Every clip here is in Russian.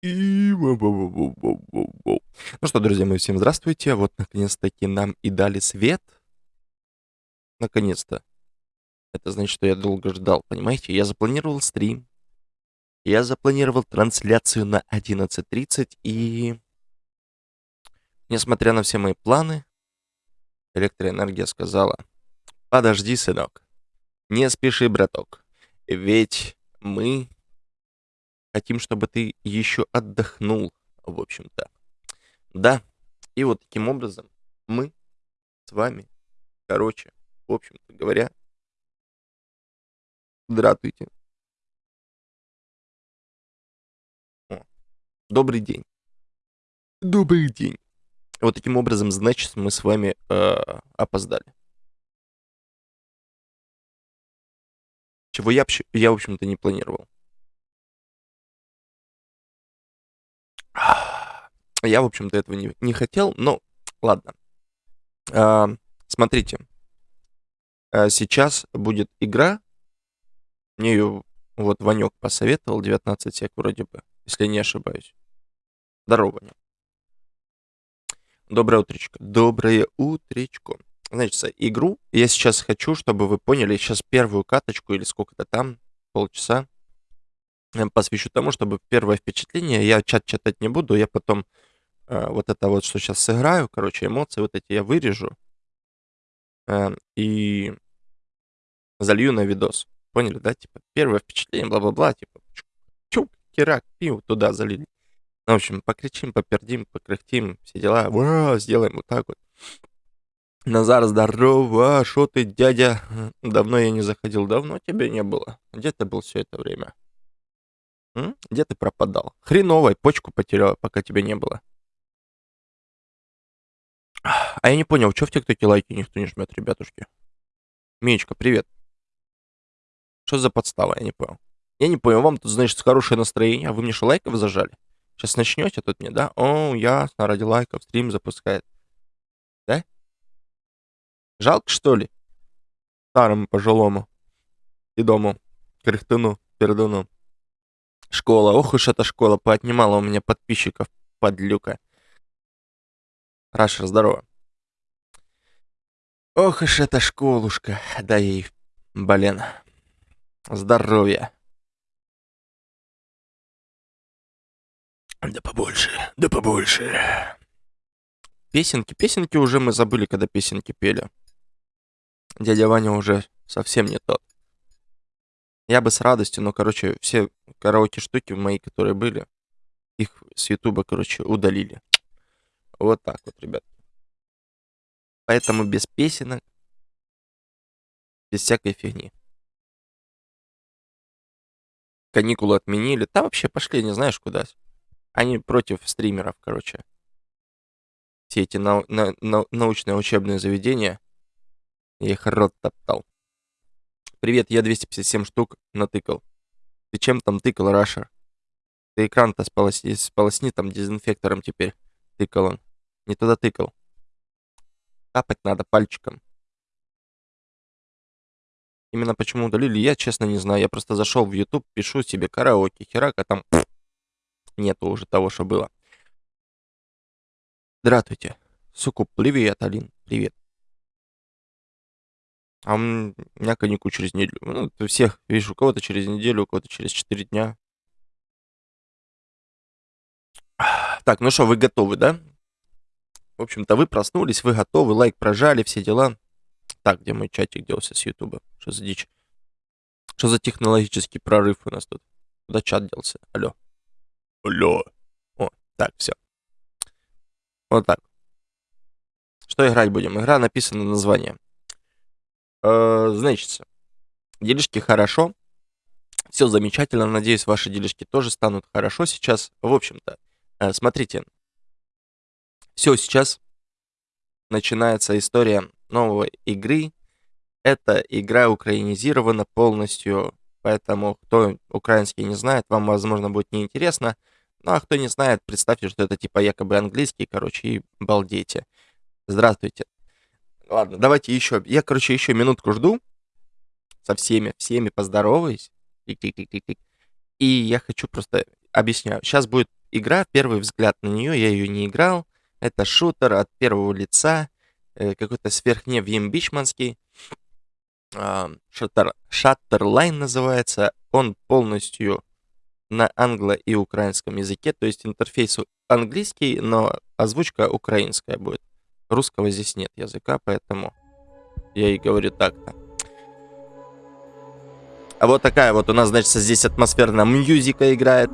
И. Ну что, друзья мои, всем здравствуйте. Вот, наконец-таки, нам и дали свет. Наконец-то. Это значит, что я долго ждал, понимаете? Я запланировал стрим. Я запланировал трансляцию на 11.30, и... Несмотря на все мои планы, электроэнергия сказала, подожди, сынок, не спеши, браток, ведь мы хотим, чтобы ты еще отдохнул, в общем-то. Да, и вот таким образом мы с вами, короче, в общем-то говоря, здравствуйте. О, добрый день. Добрый день. Вот таким образом, значит, мы с вами э, опоздали. Чего я, я в общем-то, не планировал. Я, в общем-то, этого не, не хотел, но ладно. А, смотрите. А сейчас будет игра. Мне ее вот Ванек посоветовал, 19 сек вроде бы, если не ошибаюсь. Здорово, Ваня. Доброе утречко. Доброе утречко. Значит, игру я сейчас хочу, чтобы вы поняли, сейчас первую каточку или сколько-то там, полчаса, посвящу тому, чтобы первое впечатление, я чат читать не буду, я потом э, вот это вот, что сейчас сыграю, короче, эмоции вот эти я вырежу э, и залью на видос. Поняли, да? Типа, первое впечатление, бла-бла-бла, типа, чук, кирак, пиу, туда залили. Ну, в общем, покричим, попердим, покряхтим, все дела. Ура, сделаем вот так вот. Назар, здорово, шо ты, дядя? Давно я не заходил, давно тебя не было. Где ты был все это время? Где ты пропадал? Хреновой, почку потерял, пока тебя не было. А я не понял, что в ТикТоке лайки никто не жмет, ребятушки? Мечка, привет. Что за подстава, я не понял. Я не понял, вам тут, значит, хорошее настроение, а вы мне что, лайков зажали? Сейчас начнете тут мне, да? О, ясно, ради лайков стрим запускает. Да? Жалко, что ли? Старому пожилому. И дому. Кряхтуну, пердуну. Школа. Ох уж эта школа поотнимала у меня подписчиков, подлюка. Рашер, здорово. Ох уж эта школушка. Да ей, блин. Здоровья. Да побольше, да побольше. Песенки, песенки уже мы забыли, когда песенки пели. Дядя Ваня уже совсем не тот. Я бы с радостью, но, короче, все караоке-штуки мои, которые были, их с Ютуба, короче, удалили. Вот так вот, ребят. Поэтому без песенок, без всякой фигни. Каникулы отменили. Да вообще пошли, не знаешь куда. Они против стримеров, короче. Все эти нау на на научные учебные заведения. Я их рот топтал. Привет, я 257 штук натыкал. Ты чем там тыкал, Рашер? Ты экран-то сполосни, сполосни там дезинфектором теперь. Тыкал он. Не туда тыкал. Тапать надо пальчиком. Именно почему удалили, я честно не знаю. Я просто зашел в YouTube, пишу себе караоке, херака там нету уже того, что было. Здравствуйте. Сукуп, привет, Алин, привет. А у меня каникул через неделю. Ну, всех, видишь, у кого-то через неделю, у кого-то через 4 дня. Так, ну что, вы готовы, да? В общем-то, вы проснулись, вы готовы, лайк прожали, все дела. Так, где мой чатик делся с Ютуба? Что за дичь? Что за технологический прорыв у нас тут? Куда чат делся? Алло. Алло. О, так, все. Вот так. Что играть будем? Игра написана название. Э, значит, делишки хорошо. Все замечательно. Надеюсь, ваши делишки тоже станут хорошо сейчас. В общем-то, э, смотрите. Все, сейчас начинается история новой игры. Эта игра украинизирована полностью, поэтому кто украинский не знает, вам, возможно, будет неинтересно. Ну, а кто не знает, представьте, что это типа якобы английский, короче, и балдейте. Здравствуйте. Ладно, давайте еще. Я, короче, еще минутку жду. Со всеми, всеми поздороваюсь. И я хочу просто... Объясняю. Сейчас будет игра, первый взгляд на нее, я ее не играл. Это шутер от первого лица, э, какой-то сверхневьембичманский. Э, шаттер, Шаттерлайн называется. Он полностью на англо- и украинском языке, то есть интерфейс английский, но озвучка украинская будет. Русского здесь нет языка, поэтому я и говорю так-то. А вот такая вот у нас, значит, здесь атмосферная мюзика играет.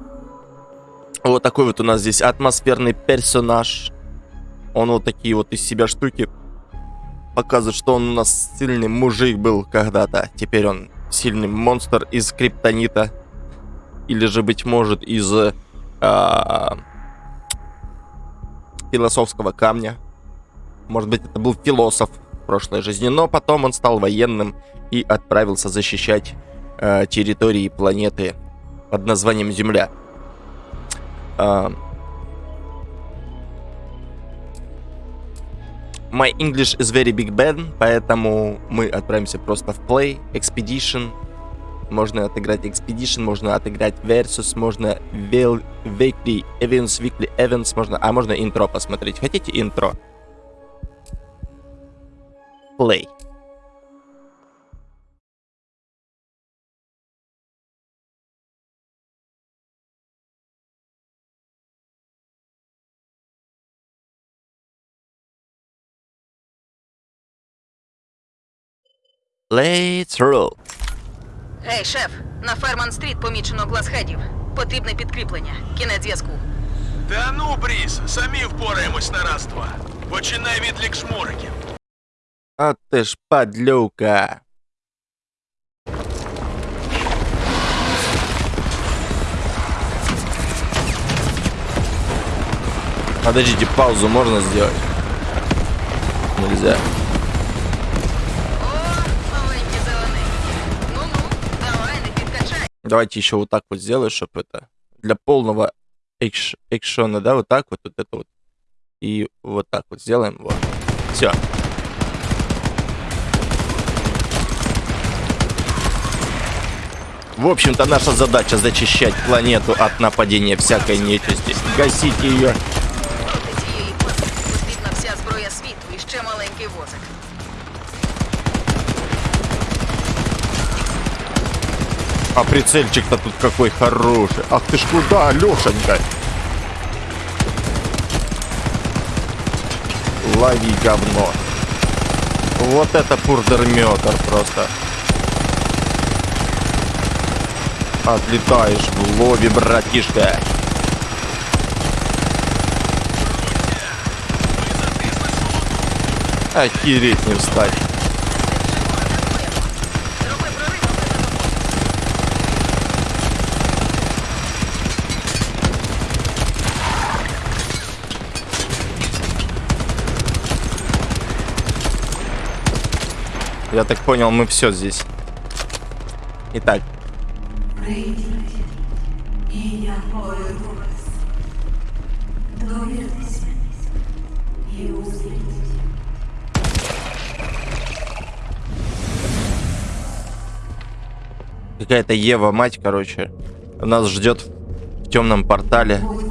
Вот такой вот у нас здесь атмосферный персонаж. Он вот такие вот из себя штуки показывает, что он у нас сильный мужик был когда-то. Теперь он сильный монстр из криптонита. Или же, быть может, из а, философского камня. Может быть, это был философ в прошлой жизни, но потом он стал военным и отправился защищать э, территории планеты под названием Земля. Э, My English is very big bad, поэтому мы отправимся просто в Play, Expedition. Можно отыграть Expedition, можно отыграть Versus, можно Weekly Events, Weekly Events, можно, а можно интро посмотреть. Хотите интро? Play. Let's roll. Ей, шеф, на Ферман Стріт помічено глазхедів. Потрібне підкріплення. Кінець зв'язку. Та ну, Бріс, самі впораємось на раз-два. Починай відлік шмуриків. А ты ж подлюка. Подождите, паузу можно сделать? Нельзя. Давайте еще вот так вот сделаю, чтобы это для полного экш- экшона, да, вот так вот, вот это вот. И вот так вот сделаем, вот. Все. В общем-то, наша задача зачищать планету от нападения всякой нечисти. Гасить ее. Проти цієї паски потрібна вся зброя світу і ще маленький возик. А прицельчик-то тут какой хороший. Ах ты ж куда, Лешенька? Лови говно. Вот это пурдерметр просто. Отлетаешь в лобби, братишка. Охереть не встать. Я так понял, мы все здесь. Итак, Прийдіть, і я поведу вас. Довіртеся і узріть. какая-то Ева мать, короче, нас ждет в темном портале. Будь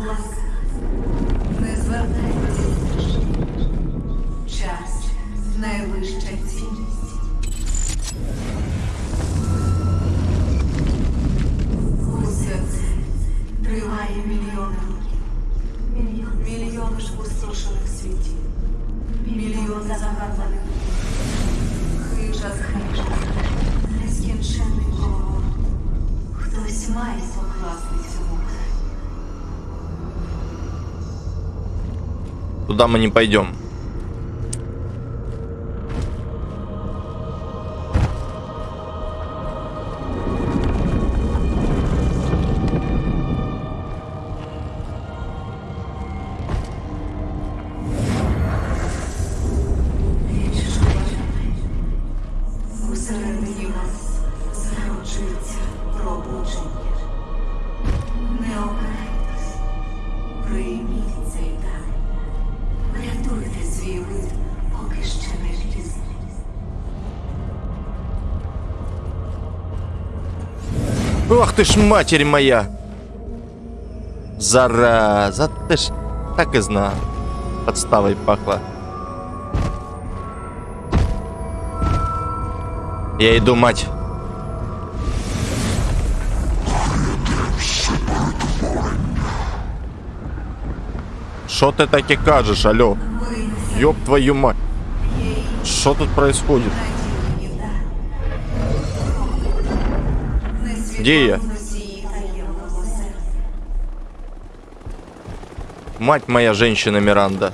Туда мы не пойдем. Ты ж матерь моя! Зараза, ты ж так и знал. Подставой пахло. Я иду, мать. Що ти таке кажеш, алло? Ёб твою мать. Що тут происходит? Где я? Носії таємного серця. Мать моя женщина Миранда.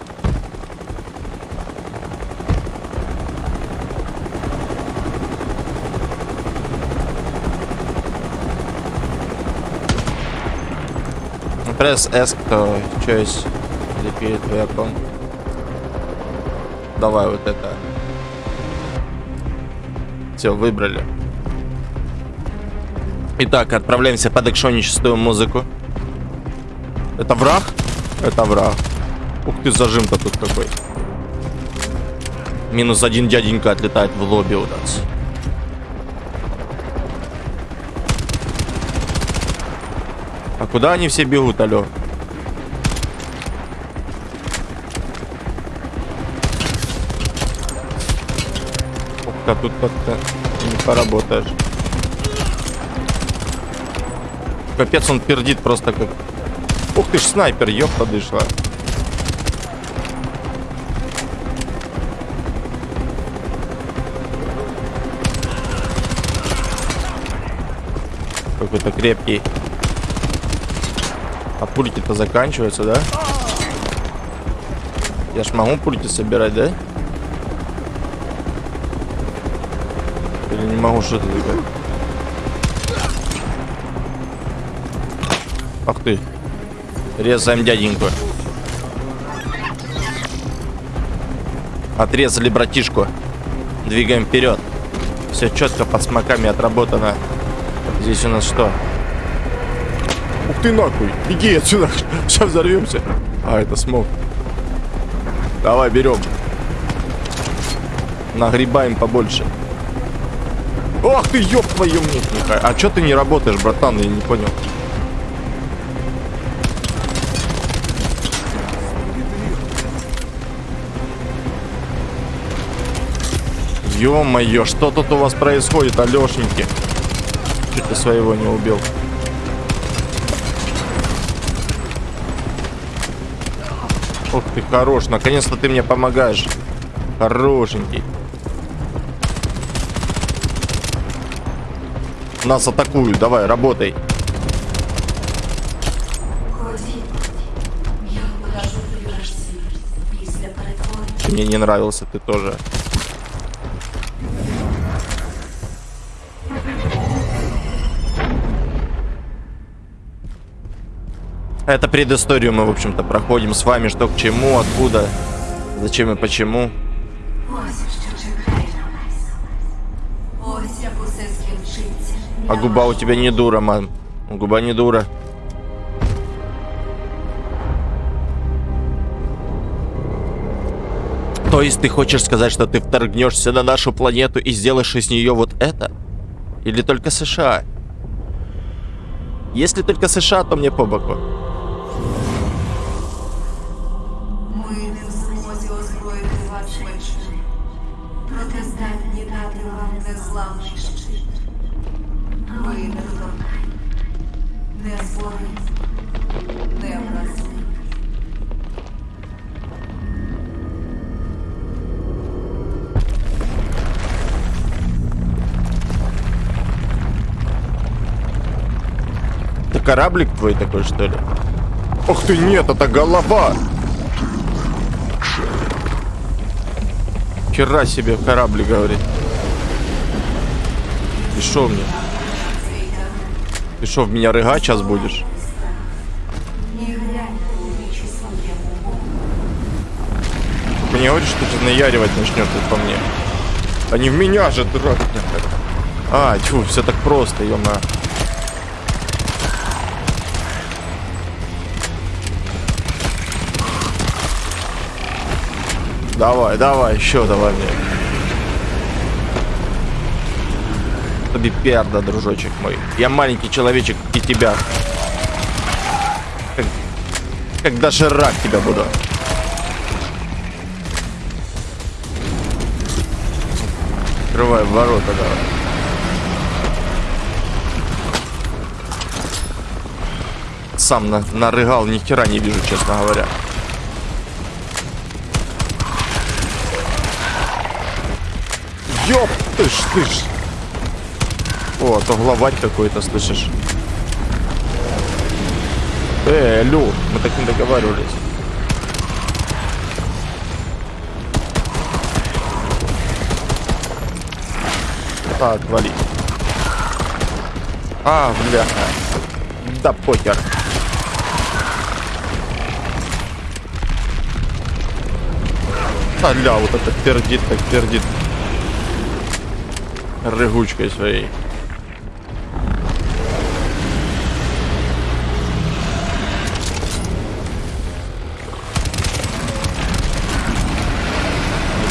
Пресс S, кто choice repeat weapon. Давай вот это. Все, выбрали. Итак, отправляемся под экшоническую музыку. Это враг? Это враг. Ух ты, зажим-то тут какой. Минус один дяденька отлетает в лобби у нас. А куда они все бегут, алё? Ух ты, а тут как-то не поработаешь. Капец, он пердит просто как... Ух ты ж, снайпер, ёпта дышла. Какой-то крепкий. А пульки-то заканчиваются, да? Я ж могу пульки собирать, да? Или не могу что-то такое? Ах ты. Резаем дяденьку. Отрезали братишку. Двигаем вперед. Все четко под смоками отработано. Здесь у нас что? Ух ты нахуй! Беги отсюда! Сейчас взорвемся. А, это смог. Давай, берем. Нагребаем побольше. Ох ты, ёб твою Михай. А чё ты не работаешь, братан? Я не понял. Ё-моё, что тут у вас происходит, Алёшеньки? Чуть ты своего не убил. Ох ты хорош, наконец-то ты мне помогаешь. Хорошенький. Нас атакуют, давай, работай. Ході, я покажу тобі наш світ після перетворення. Мне не нравился ты тоже. Это предысторию мы, в общем-то, проходим с вами, что к чему, откуда, зачем и почему. А губа у тебя не дура, мам. Губа не дура. То есть ты хочешь сказать, что ты вторгнешься на нашу планету и сделаешь из нее вот это? Или только США? Если только США, то мне по боку. незламний щит. Ви недоторкані, не зборні, не вразливі. Это кораблик твой такой, что ли? Ох ты, нет, это голова! Хера себе кораблик, говорит. Ты шо мне? Ты шо, в меня рыгать сейчас будешь? Не гляньте у вічі своєму Богу. Мне говоришь, что ты наяривать начнешь тут по мне. А не в меня же, дурак. А, тьфу, все так просто, ё Давай, давай, еще давай мне. Тобі перда, дружочек мой. Я маленький человечек и тебя. Как как доширак тебя буду. Открывай ворота, давай. Сам на, нарыгал, ни хера не вижу, честно говоря. Ёп ты ж, ты ж. О, а то главарь какой-то, слышишь? Э, Лю, мы так не договаривались. Так, вали. А, бляха. Да покер. А, ля, вот это пердит, так пердит. Рыгучкой своей.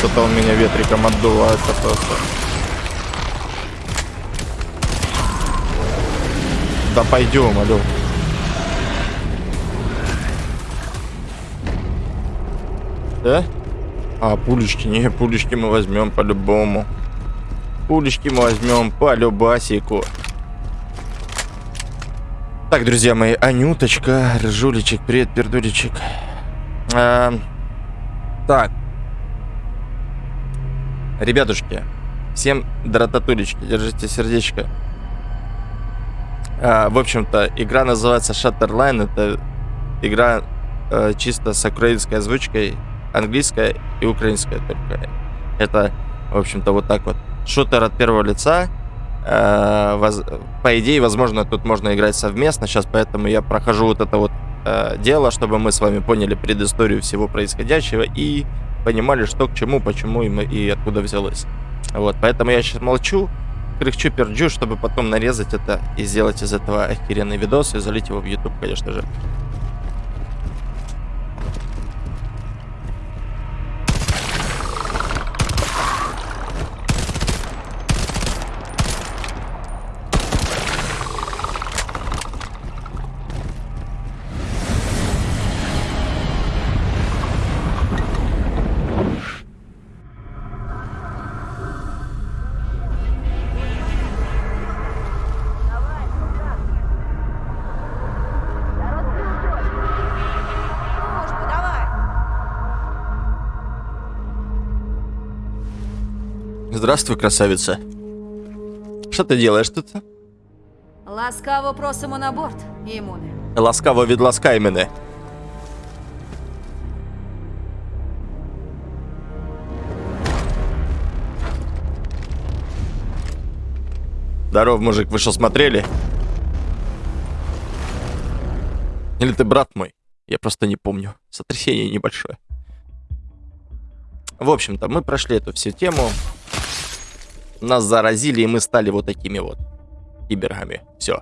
Вот это он меня ветриком отдувает просто. Да пойдем, алло. Да? А, пулечки, не, пулечки мы возьмем по-любому. Пулечки мы возьмем по любасику. Так, друзья мои, Анюточка, Ржулечек, привет, пердулечек. А, так. Ребятушки, всем дрататулечки, держите сердечко. А, в общем-то, игра называется Shatterline. Это игра э, чисто с украинской озвучкой, английская и украинская только. Это, в общем-то, вот так вот. Шутер от первого лица. Э, воз... По идее, возможно, тут можно играть совместно сейчас, поэтому я прохожу вот это вот э, дело, чтобы мы с вами поняли предысторию всего происходящего и понимали, что к чему, почему и, и откуда взялось. Вот, поэтому я сейчас молчу, кряхчу, перджу, чтобы потом нарезать это и сделать из этого охеренный видос и залить его в YouTube, конечно же. Здравствуй, красавица. Що ти делаєш тут? Ласкаво просимо на борт, імуне. Ласкаво відласкай мене. Здоров, мужик, вы что, смотрели? Или ты брат мой? Я просто не помню. Сотрясение небольшое. В общем-то, мы прошли эту всю тему. Нас заразили, и мы стали вот такими вот кибергами. Все.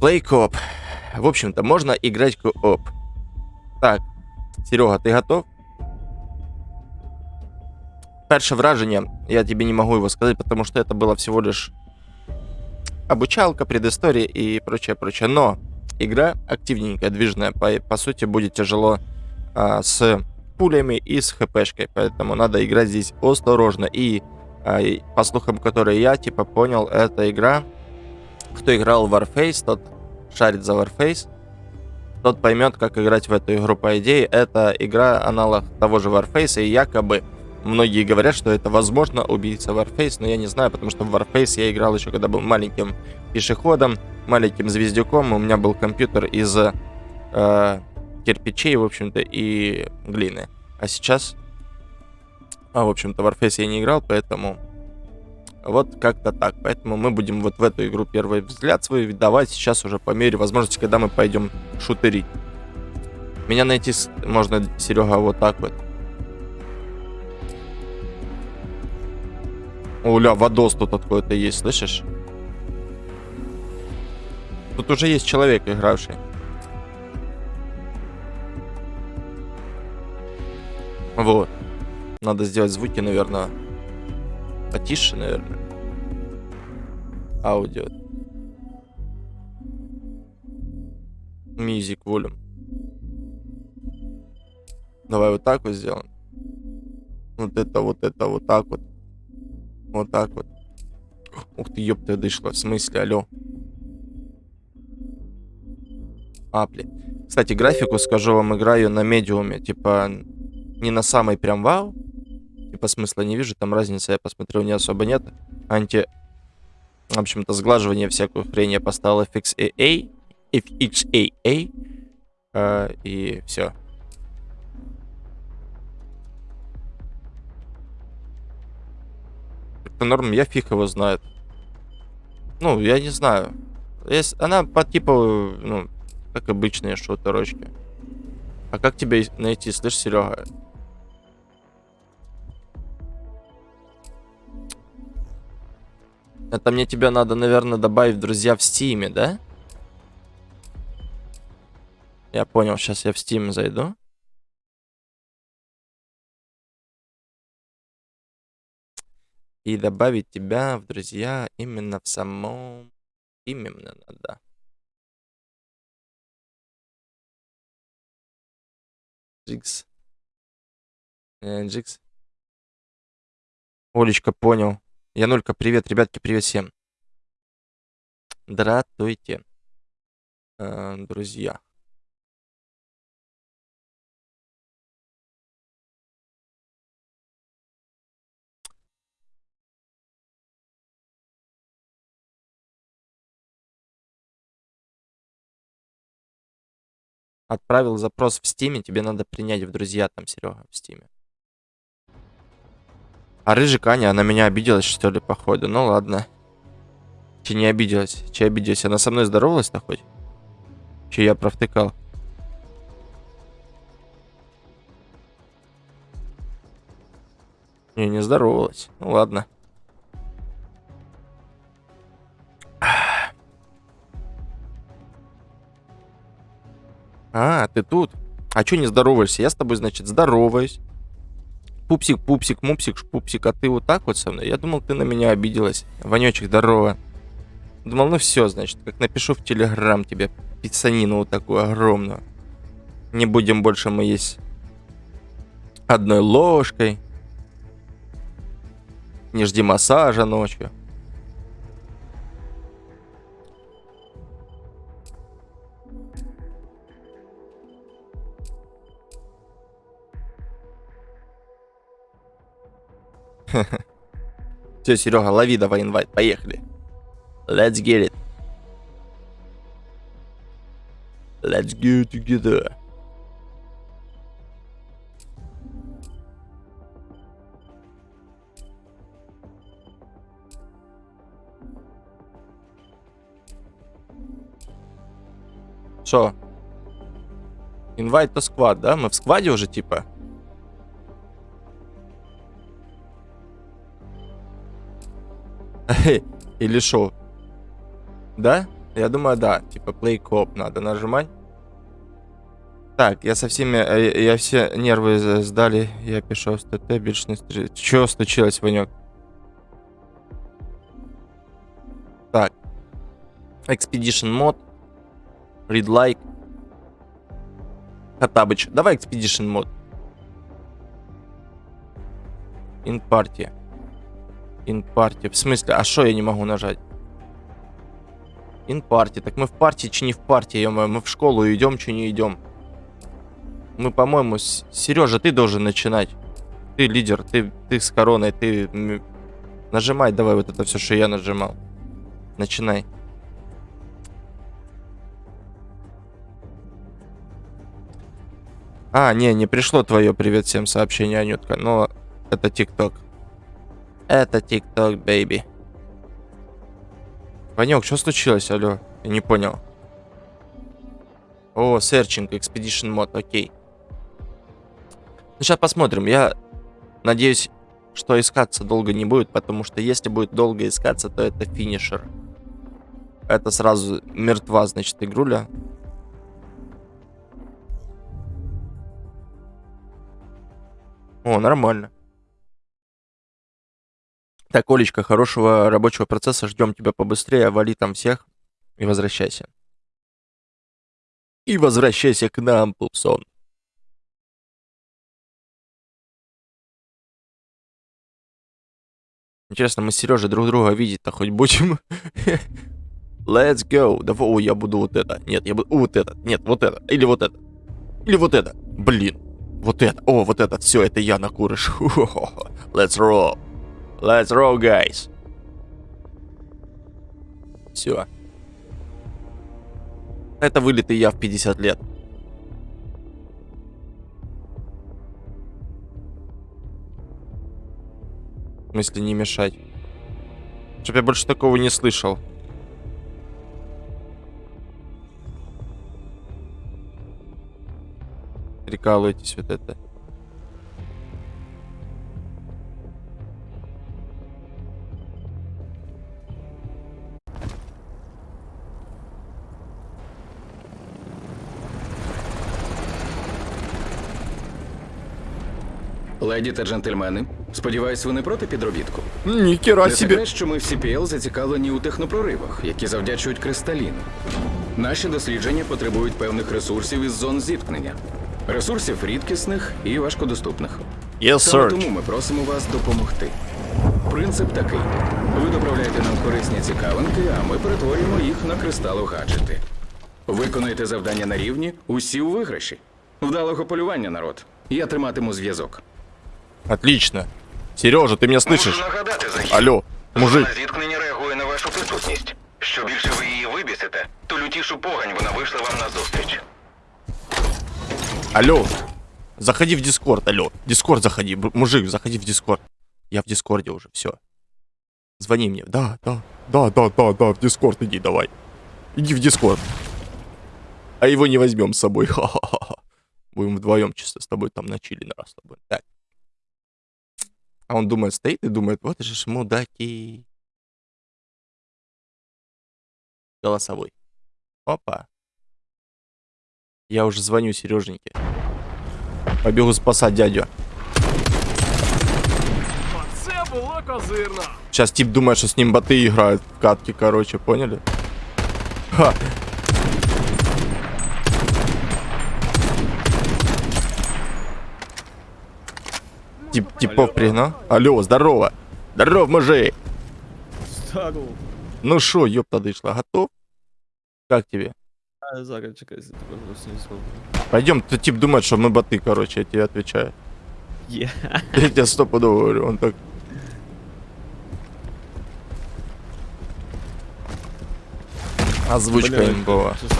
Play коп. В общем-то, можно играть кооп. Так, Серега, ти готов? Перше враження, я тебе не могу его сказать, потому что это было всего лишь обучалка, предыстория и прочее, прочее. Но игра активненькая, движная. По, по сути, будет тяжело а, с пулями и с хпшкой, поэтому надо играть здесь осторожно. И по слухам, которые я типа понял, эта игра, кто играл в Warface, тот шарит за Warface, тот поймет, как играть в эту игру. По идее, это игра аналог того же Warface, и якобы многие говорят, что это возможно убийца Warface, но я не знаю, потому что в Warface я играл еще когда был маленьким пешеходом, маленьким звездюком, у меня был компьютер из э, кирпичей, в общем-то, и глины. А сейчас а, в общем-то, в Warface я не играл, поэтому вот как-то так. Поэтому мы будем вот в эту игру первый взгляд свой давать сейчас уже по мере возможности, когда мы пойдем шутерить. Меня найти можно, Серега, вот так вот. Оля, водос тут какой-то есть, слышишь? Тут уже есть человек, игравший. Вот. Надо сделать звуки, наверное, потише, наверное. Аудио. Music volume. Давай вот так вот сделаем. Вот это, вот это, вот так вот. Вот так вот. Ух ты, ёпта, дышла. В смысле, алло. А, блин. Кстати, графику, скажу вам, играю на медиуме. Типа, не на самой прям вау. Типа, смысла не вижу, там разницы, я посмотрел, не особо нет. Анти... В общем-то, сглаживание всякую хрень я поставил FXAA. FXAA. э, и все. Это норм, я фиг его знает. Ну, я не знаю. Если- Она по типу, ну, как обычные шутерочки. А как тебя найти, слышь, Серега? Это мне тебя надо, наверное, добавить друзья в Стиме, да? Я понял, сейчас я в Steam зайду. И добавить тебя в друзья именно в самом... Именно надо. Джикс. Э, Джикс. Олечка, понял. Янулька, привет, ребятки, привет всем. Здравствуйте, э, друзья. Отправил запрос в Стиме, тебе надо принять в друзья там, Серега, в Стиме. А рыжик Аня, она меня обиделась, что ли, походу? Ну ладно. Че не обиделась? Че обиделась? Она со мной здоровалась-то хоть? Че я провтыкал? Не, не здоровалась. Ну ладно. А, ты тут? А чё не здороваешься? Я с тобой, значит, здороваюсь. Пупсик, пупсик, мупсик, пупсик, а ты вот так вот со мной? Я думал, ты на меня обиделась. Ванечек, здорово. Думал, ну все, значит, как напишу в Телеграм тебе пиццанину вот такую огромную. Не будем больше мы есть одной ложкой. Не жди массажа ночью. Все, Серега, лови давай инвайт, поехали. Let's get it. Let's get together. Что? Инвайт то сквад, да? Мы в скваде уже типа? Или шо? Да? Я думаю, да. Типа play coop надо нажимать. Так, я со всеми... э, Я все нервы сдали. Я пишу с ТТ, більш не стрі... Чё случилось, Ванек? Так. Expedition мод. Read like. Хатабыч. Давай Expedition мод. In party. In party. В смысле? А что я не могу нажать? In party. Так мы в партии, чи не в партии, ё Мы в школу идем, чи не идем? Мы, по-моему, Сережа, ты должен начинать. Ты лидер, ты, ты с короной, ты нажимай давай вот это все, что я нажимал. Начинай. А, не, не пришло твое привет всем сообщение, Анютка, но это ТикТок. Это ТикТок, бейби. Ванек, что случилось, алло? Я не понял. О, Searching Expedition мод, окей. Ну, сейчас посмотрим. Я надеюсь, что искаться долго не будет, потому что если будет долго искаться, то это финишер. Это сразу мертва, значит, игруля. О, нормально. Так, Олечка, хорошего рабочего процесса, ждем тебя побыстрее, вали там всех и возвращайся. И возвращайся к нам, Пупсон. Интересно, мы с Сережей друг друга видеть-то хоть будем? Let's go. Давай, ой, я буду вот это. Нет, я буду вот это. Нет, вот это. Или вот это. Или вот это. Блин. Вот это. О, вот это. Все, это я на курыш. Let's roll. Let's roll, guys. Все. Это вылитый я в 50 лет. В смысле не мешать? Чтоб я больше такого не слышал. Прикалываетесь вот это. Леді та джентльмени, сподіваюсь, ви не проти підробітку. Нихера Не себе. секрет, що ми в CPL зацікавлені у технопроривах, які завдячують кристаліну. Наші дослідження потребують певних ресурсів із зон зіткнення. Ресурсів рідкісних і важкодоступних. Yes, Саме sir. тому ми просимо вас допомогти. Принцип такий: ви доправляєте нам корисні цікавинки, а ми перетворюємо їх на кристалогаджети. Виконуєте завдання на рівні, усі у виграші. Вдалого полювання, народ. Я триматиму зв'язок. Отлично. Сережа, ты меня слышишь? Можу нагадати захід. Алло, мужик. Зона зіткнення реагує на вашу присутність. Що більше ви її вибісите, то лютішу погань вона вийшла вам на зустріч. Алло. Заходи в Дискорд, алло. Дискорд заходи. Б- Мужик, заходи в Дискорд. Я в Дискорде уже, все. Звони мне. Да, да, да, да, да, да, в Дискорд иди, давай. Иди в Дискорд. А его не возьмем с собой. Ха-ха-ха. Будем вдвоем чисто с тобой там на чили на раз с тобой. Так. А он думает, стоит и думает, вот же ж мудаки. Голосовой. Опа. Я уже звоню Сереженьке. Побегу спасать дядю. Сейчас тип думает, что с ним боты играют в катки, короче, поняли? Ха. Тип, типов пригнал. Алло, здорово. Здоров, мужик. Здорово. Ну шо, ёпта дышла, готов? Как тебе? А, Зараз чекай, я тебе просто не зроблю. Пойдем, ты тип думает, что мы боты, короче, я тебе отвечаю. Є. Я тебе стопудово говорю, он так... Озвучка Блядь, імбова. чесно,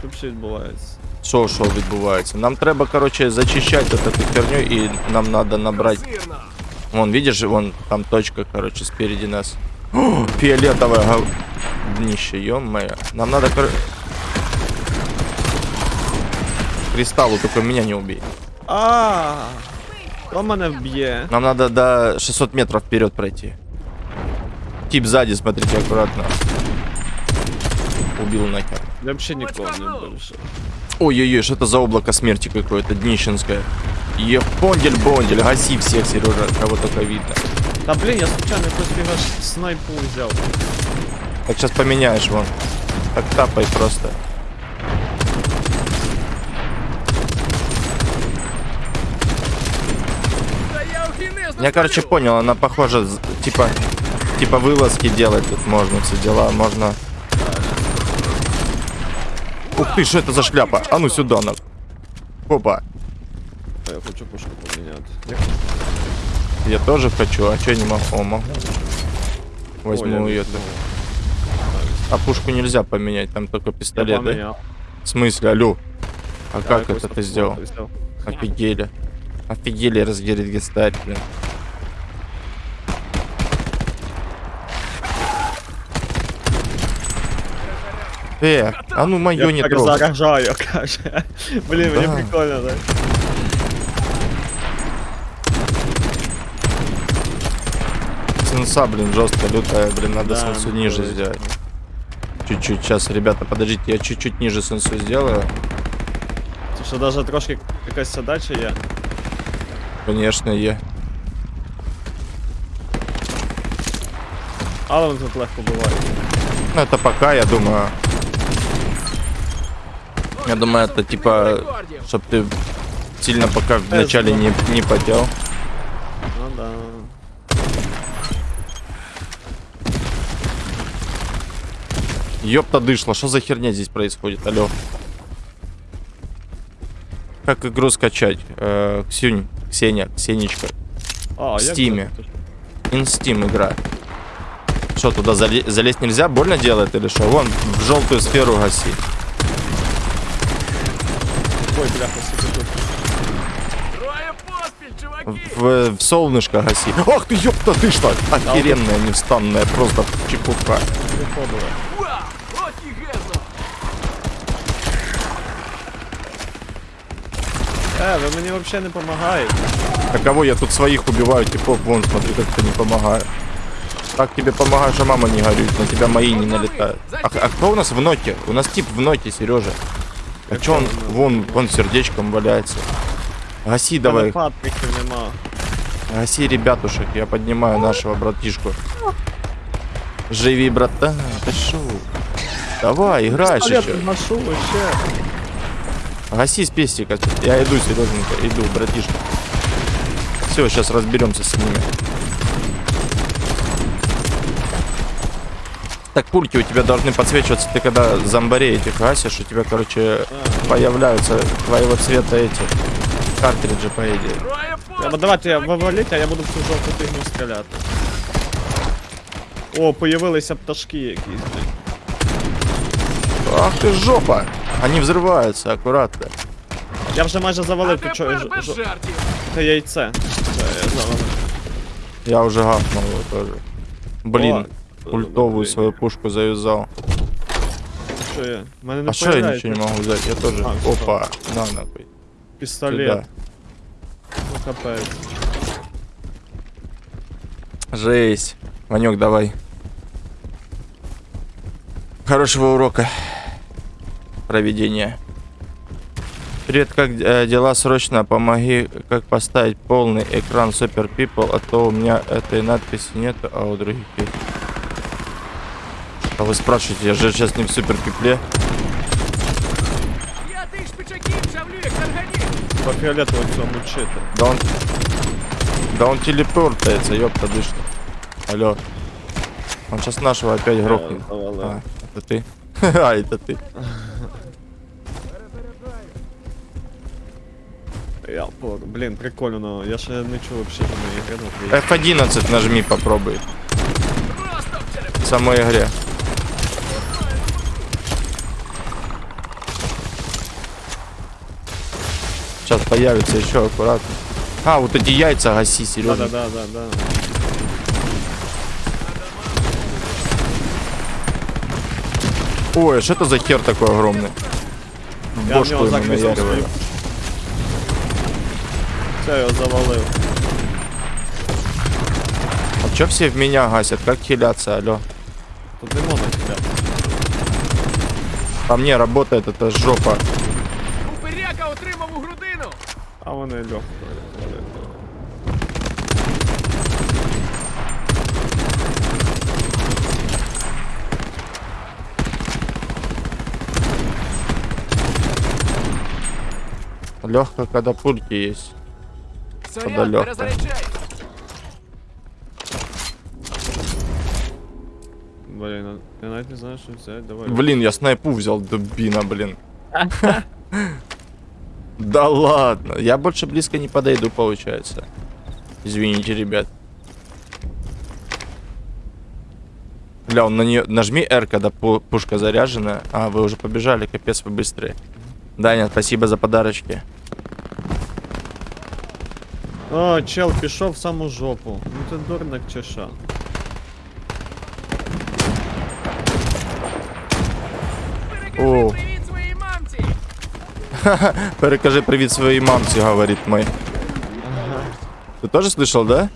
Що взагалі відбувається? Що, що відбувається? Нам треба, короче, зачищать вот эту херню, и нам надо набрать... Вон, видишь, вон там точка, короче, спереди нас. О, фиолетовое гов... днище, ё-моё. Нам надо, кор... Кристаллу, только меня не убей. А, Хто мене вб'є? Нам надо до 600 метров вперед пройти. Тип сзади, смотрите, аккуратно. Убил нахер. Я взагалі нікого не більше. Ой-ой-ой, что это за облако смерти какое-то, днищенское. Епондель-бондель, гаси всех, Сережа, кого только видно. Та блін, я случайно якось фіга снайпу взяв. Так сейчас поменяешь вон. Так тапай просто. Я, короче, понял, она похожа, типа, типа вылазки делать тут можно, все дела, можно... Ух ты, что это за шляпа? А ну сюда, на. Опа, А Я хочу пушку поміняти. я тоже хочу, а что я не могу? О, могу. Возьму Ой, я ее. візьму. А пушку нельзя поменять, там только Я пистолет, да? поміняв. В смысле, алло? А Я как якось это ты так сделал? взяв. Офигели. Офигели разгерить гестарь, блин. Э, а ну моё не Я так трогай. заражаю, каже. Блін, мені Да. прикольно, так? Сенса, блин, жестко лютая, блин, надо Да, сенсу ну, ниже то есть. сделать. Чуть-чуть, сейчас, ребята, подождите, я чуть-чуть ниже сенсу сделаю. Це що навіть трошки якась задача є. Конечно, е. Але вони тут легко бувають. Ну, это пока, я думаю. Я думаю, это типа, чтобы ты сильно пока вначале не, не потел. Ну да. Ёпта дышло, что за херня здесь происходит, алё? Как игру скачать? Э, Ксюнь, Ксения, Ксенечка. А, в стиме. Инстим игра. Что, туда залезть нельзя? Больно делает или что? Вон, в желтую сферу гаси. Ой, бляха, сука, тут. Троє поспіль, чуваки! В, в солнышко гаси. Ах ты, ёпта, ты что? Охеренная, невстанная, просто чепуха. Виходили. Вау! От і гезо! Е, ви мені взагалі не допомагаєте. А кого я тут своих убиваю, типов, вон, смотри, как ты не помогаю. Так тебе помогаю, что мама не горюет, на тебя мои не налетают. А, а кто у нас в ноте? У нас тип в ноте, Сережа. А чё он, вон, вон сердечком валяется. Гаси давай, гаси ребятушек, я поднимаю нашего братишку. Живи, братан, ты шо? Давай, играешь еще. ношу. Гаси с пестика. Я иду, Сереженька, иду, братишка. Все, сейчас разберемся с ними. Так, пульки у тебя должны подсвечиваться, ты когда зомбарей этих гасишь, у тебя, короче, появляются твоего цвета эти картриджи, по идее. Троє Я, поспіль! бо давайте я виваліть, а я буду в цю жовту фігню стріляти. О, появилися пташки якісь, блін. Ах ты жопа! Они взрываются, аккуратно. Я вже майже А завалив ти чого тепер без жартів! Це яйце. Це я завалив. Я уже гахнул его тоже. Блин, О, ультовую блин. свою пушку завязал. Що я? А что я ничего не могу взять? Я тоже. А. Опа, на нахуй. пістолет. Сюда. Ну. Жесть. Ванек, давай. Хорошего урока. Проведения. Привет, как э, дела? Срочно помоги, как поставить полный экран Super People, а то у меня этой надписи нет, а у других есть. А вы спрашиваете, я же сейчас не в Super People. Я тих шпичаків шавлю, як тарганів! По фіолетово цьому чити. Да он... Да он телепортается, ёпта дышит. Алло. Он сейчас нашего опять грохнет. завалив. А, это ты? А, это ты. Я по... Блін, прикольно, но я ще не чув вообще на ігри на F11 нажми, попробуй. Просто в череп! В самой игре. Сейчас появится еще аккуратно. А, вот эти яйца гаси, Сережа. Да-да-да-да-да. Ой, а что это за хер такой огромный? Я бошку ему наяриваю. Все, я його завалив. А чё все в меня гасят? Как хиляться, алло? Тут не можна кидати. По мне работает эта жопа. А вони легко. Легко, когда пульки есть. Подальока. перезаряджай! Блін, я навіть не знаю, що взяти. Давай. Блин, я снайпу взял, дубина, блин. Да ладно, я больше близко не подойду, получается. Извините, ребят. Бля, он на нее... Нажми R, когда пу- пушка заряжена. А, вы уже побежали, капец, вы быстрые. Даня, спасибо за подарочки. О, чел пішов в саму жопу. Ну ти дурник чи що? О. привіт своїй мамці! Перекажи привет своей мамце, говорит мой. Ты тоже слышал, да?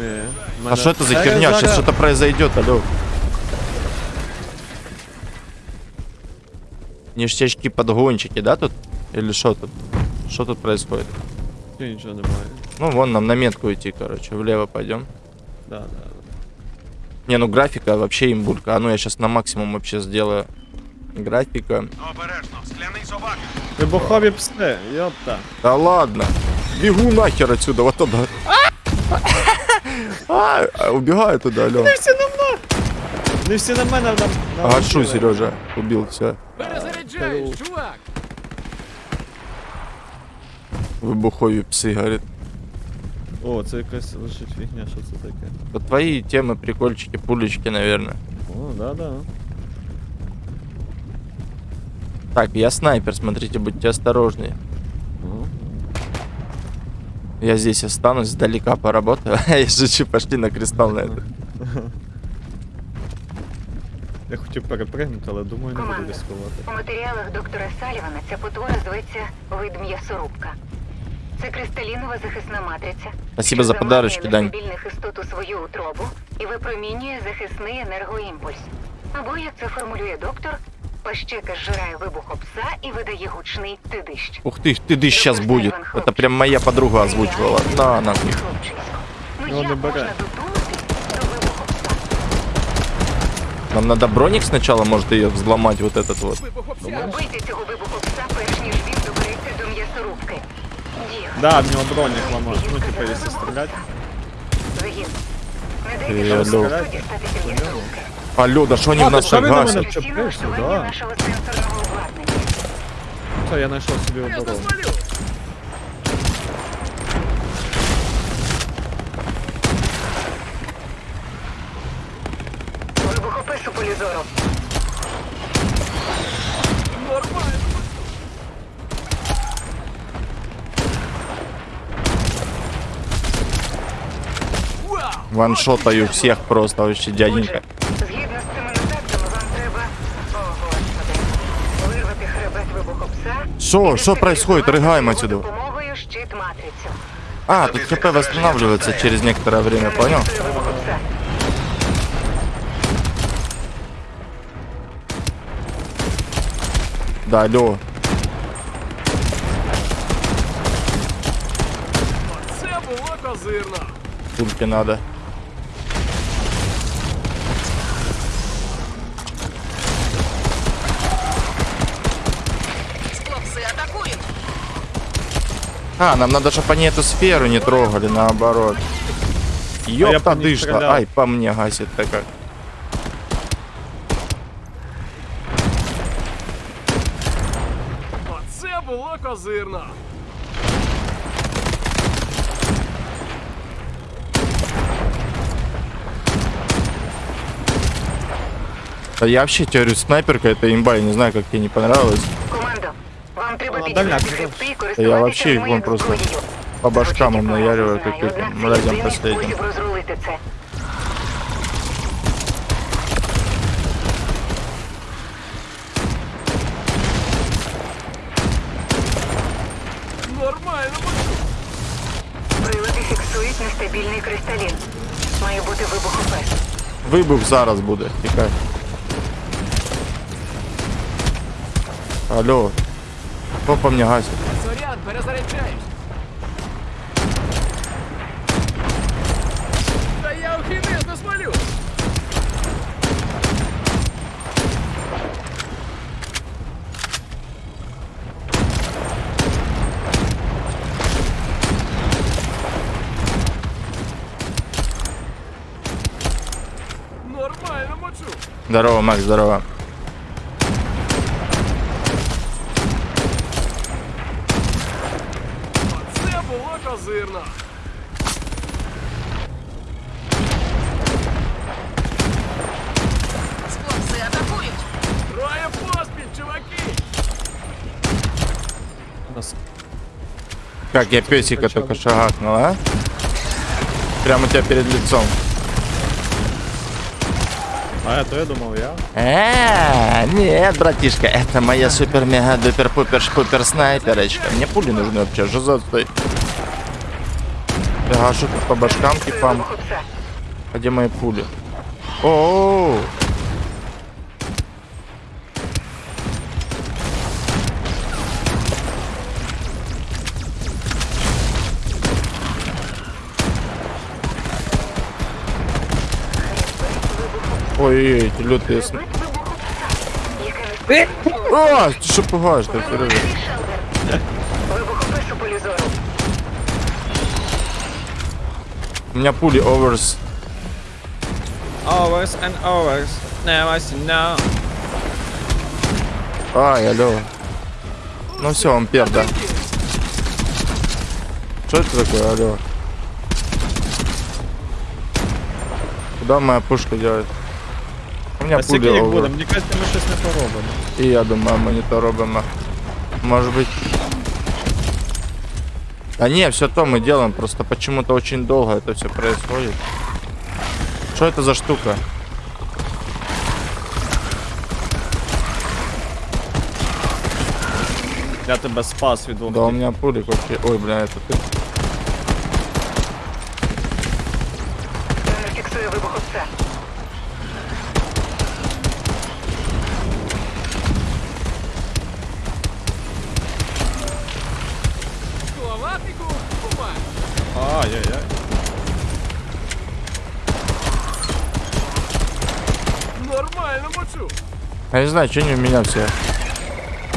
Ні. А что это за херня? Сейчас что-то произойдет, алло. Ништячки подгончики, да, тут? Или что тут? Что тут происходит? Нічого немає. Ну, вон нам на метку идти, короче. Влево пойдем. Да, да. Не, ну графика вообще имбулька. А ну я сейчас на максимум вообще сделаю. Графика. Обережно, скляний собака! Вибухові пси, йопта. Да ладно. Бегу нахер отсюда, вот туда. А, а, убегаю туда, алло. Не всі на мене нам. Гашу, Сережа. Убил, все. Перезаряджаюсь, чувак! Вибухові пси, говорит. О, це якась лежить фігня, що це таке? Это твои темы, прикольчики, пулечки, наверное. О, да-да. Так, я снайпер, смотрите, будьте осторожнее. О. Я здесь останусь, сдалека поработаю. Я шучу, пошли на кристалл на это. Я хотів перепригнути, але думаю, не буду Команда. ризикувати. У матеріалах доктора Салівана ця потвора зветься вид м'ясорубка. Це кристалінова захисна матриця. Спасибо що за подарочки, заманює Дань. нестабільних істот у свою утробу і випромінює захисний енергоімпульс. Або, як це формулює доктор, пащека зжирає вибуху пса і видає гучний тидищ. Ух ты, ты дышь сейчас будет. Это прям моя подруга озвучивала. На, нахуй. Хлопчисько. Ну Ну, не як бере. можна додуматись до вибуху пса? Нам надо броник сначала, может, ее взломать, вот этот вот. Убийте цього вибуху пса, перш ніж він добереться до м'ясорубки. Діо. Да, в нього бронік ламав. Ну, типа, якщо стріляти. Загін. Не Е, дайте алло. шансу дістатися м'ясорубки. Алло, да что они в А, нас то что так вы на гасят? мене- Постійне Чепишся, влаштування да. нашого сенсорного обладнання. Все, я знайшов собі оборону. Вибухопис у полі зору. Ваншотаю всех просто, вообще дяденька. Що? і Що происходит? дезактивувати Ригаємо його отсюда. допомогою щит-матрицю. А, тут ХП восстанавливается через некоторое время, понял? Нейтралізує вибухопса. Да, алло. Це було козирно. Пульки надо. А, нам надо, чтобы они эту сферу не трогали, наоборот. Ёпта дышла. стрелял. Ай, по мне гасит-то как. Оце було козирно. Да я вообще теорию снайперка, это имба, я не знаю, как тебе не понравилось. Я користуватися вообще ними вон як просто зброєю. По башкам им Звучить як наяриваю погано, знаю, каким-то однак це мразям єдиний последним. спосіб розрулити це. Нормально. Прилади фіксують нестабільний кристалін. Має бути вибухопес. Вибух зараз буде, тікай. Алло. по мне гасит? Заряд, перезаряджаюсь. Та я не смолю. Нормально мочу. Здорово, Макс, здорово. Це було козирно. Хлопцы атакуют. Троє поспіль, чуваки. У нас Как я песика только шагакнул, а? Прямо у тебя перед лицом. А, то я думав, я. А, нет, братишка, это моя супер мега дупер пупер шпупер снайперочка. Мне пули нужны вообще, что за стой? Я гашу по башкам типам. где мои пули? О, Ой, эти лютые сн... Хребет вибухопса. Яке не А, ты что пугаешь, ты, Сережа? Вибухопис у меня пули оверс. Hours and hours. Never say no. Ай, алло. Ну все, он перда. Что это такое, алло? Куда моя пушка делает? У меня А скільки пуля їх over. буде? Мені кажеться, ми щось не поробимо. І я думаю, ми не то робимо. Может быть... А не, все то мы делаем, просто почему-то очень долго это все происходит. Что это за штука? Я тебе спас від двох. Да у тих. меня пулик вообще... Ой, бля, это ты. Я не знаю, что не у меня все.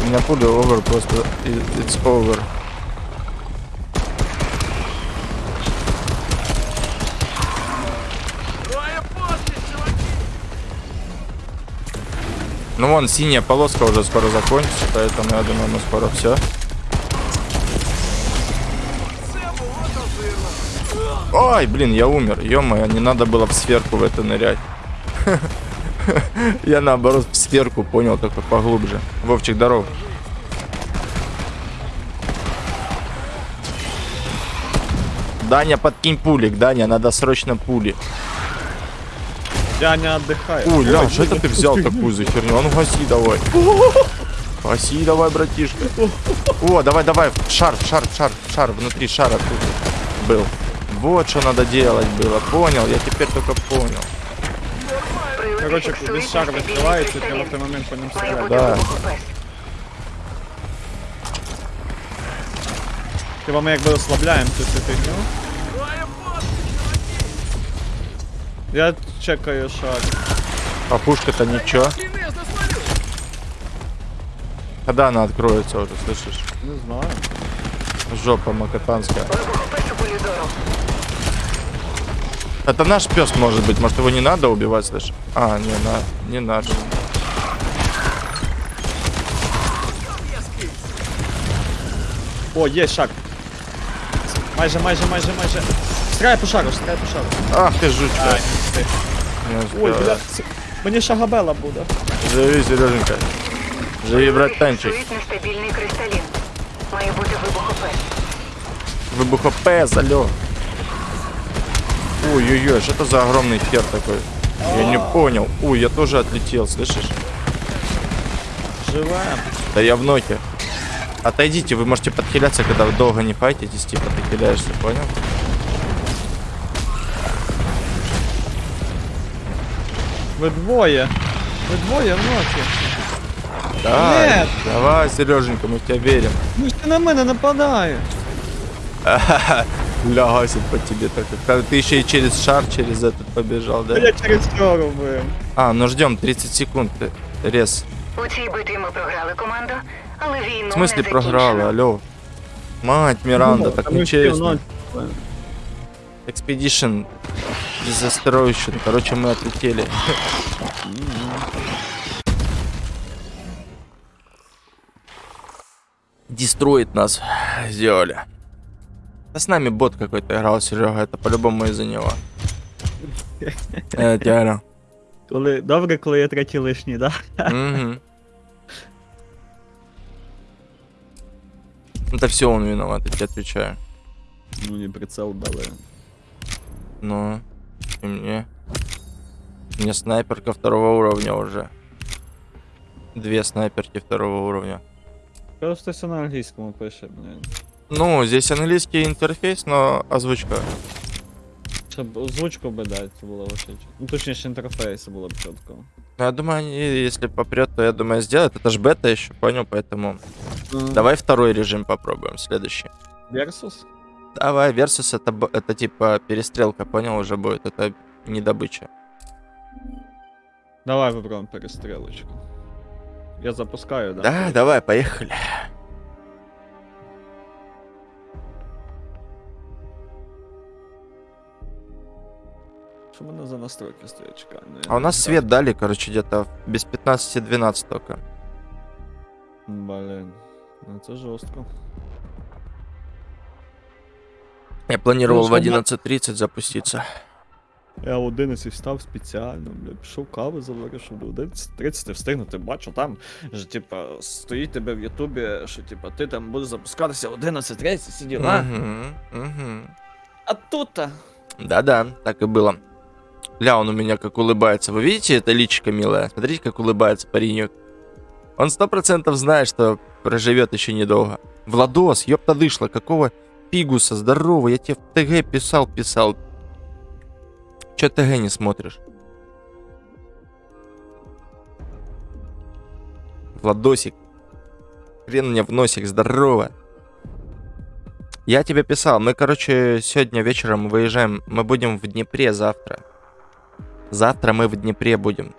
У меня пуля over просто. It's over. Ну вон, синяя полоска уже скоро закончится, поэтому я думаю, мы скоро все. Ой, блин, я умер. ё не надо было в сферку в это нырять. Я наоборот в сферку понял, только поглубже. Вовчик, здоров. Даня, подкинь пулик, Даня, надо срочно пули. Я не отдыхаю. Ой, ля, что это ты взял такую за херню? А ну гаси давай. Гаси давай, братишка. О, давай, давай, шар, шар, шар, шар, внутри шара был. Вот что надо делать было, понял, я теперь только понял. Прилади Короче, фіксують коли шар нестабільний відкривається, треба кристалін. в той момент по ньому Має стріляти. бути Да. вибух пес. Хіба ми якби ослабляємо цю цю фігню? Я чекаю шар. А пушка-то ничего. Когда она откроется уже, слышишь? Не знаю. Жопа макатанская. Это наш пес может быть, может его не надо убивать, слышишь? А, не, на, не наш. О, є шар. Майже, майже, майже, майже. Стріляй по шару, стріляй по шару. Ах ты жучка. Ай, ти. Не Ой, успела. бля, це- мені шагабела буде. Живи, Сереженька. Живи, братанчик. Фіксують нестабільний кристалін. Має бути вибух пес. Выбухопес, алло. Ой-ой-ой, что это за огромный хер такой? Я не понял. Ой, я тоже отлетел, слышишь? Живе. Да я в ноте. Отойдите, вы можете подхиляться, когда вы долго не файтитесь, типа ты хиляешься, понял? Ви двоє. Ви двоє в ноті. Давай, Нет. давай, Сереженька, мы в тебя верим. Ну ж ти на мене нападає. Лягасит по тебе так. как- Ты еще и через шар, через этот побежал, да? Я через що робив. А, ну ждем 30 секунд. э, Рез. У цій битві ми програли команду, але війну В смысле не програла, закінчено. алло? Мать Миранда, так Ну, всі в нечестно. ноті. Expedition Disasteration. Короче, мы отлетели. Дестроит нас сделали. Да с нами бот какой-то играл, Серега. Это по-любому из-за него. Это реально. Коли... Добре, коли я третій лишній, да? Мгм. Это все он виноват, я тебе отвечаю. Ну не прицел дали. Ну, и мне. У меня снайперка второго уровня уже. Две снайперки второго уровня. Просто все на англійському пише, блін. Ну, здесь английский интерфейс, но озвучка. Щоб озвучку би дати, це було вообще чітко. Ну точніше інтерфейс було б чітко. Ну, я думаю, они, если попрет, то я думаю, сделают. Это ж бета еще, понял, поэтому... Давай второй режим попробуем, следующий. Versus? Давай, Versus это, б- это типа перестрелка, понял, уже будет. Это не добыча. Давай попробуємо перестрілочку. Я запускаю, да? Да, давай, поехали. Що що мене за настройки стоять, чекай. ну, я А у не нас знаю. свет дали, короче, где-то без 15-12 только. Блін. Ну це жорстко. Я планировал Ну, в чтобы- 11.30 запуститься. Я в 11 встав спеціально, бля, пішов кави заварив, щоб до 11.30 встигнути. Бачу, там ж, типа, стоїть тебе в Ютубі, що типа ти там будеш запускатися в 11.30, всі діла. Мгм, мгм. А тут-то. Да-да, так и было. Ля, он у меня как улыбается. Вы видите это личико милое? Смотрите, как улыбается паренек. Он сто процентов знает, что проживет еще недолго. Владос, ёпта дышла, какого пигуса, здорово, я тебе в ТГ писал, писал. Че ТГ не смотришь? Владосик. Хрен мне в носик, здорово. Я тебе писал, мы, короче, сегодня вечером выезжаем, мы будем в Днепре завтра. Завтра мы в Днепре будем.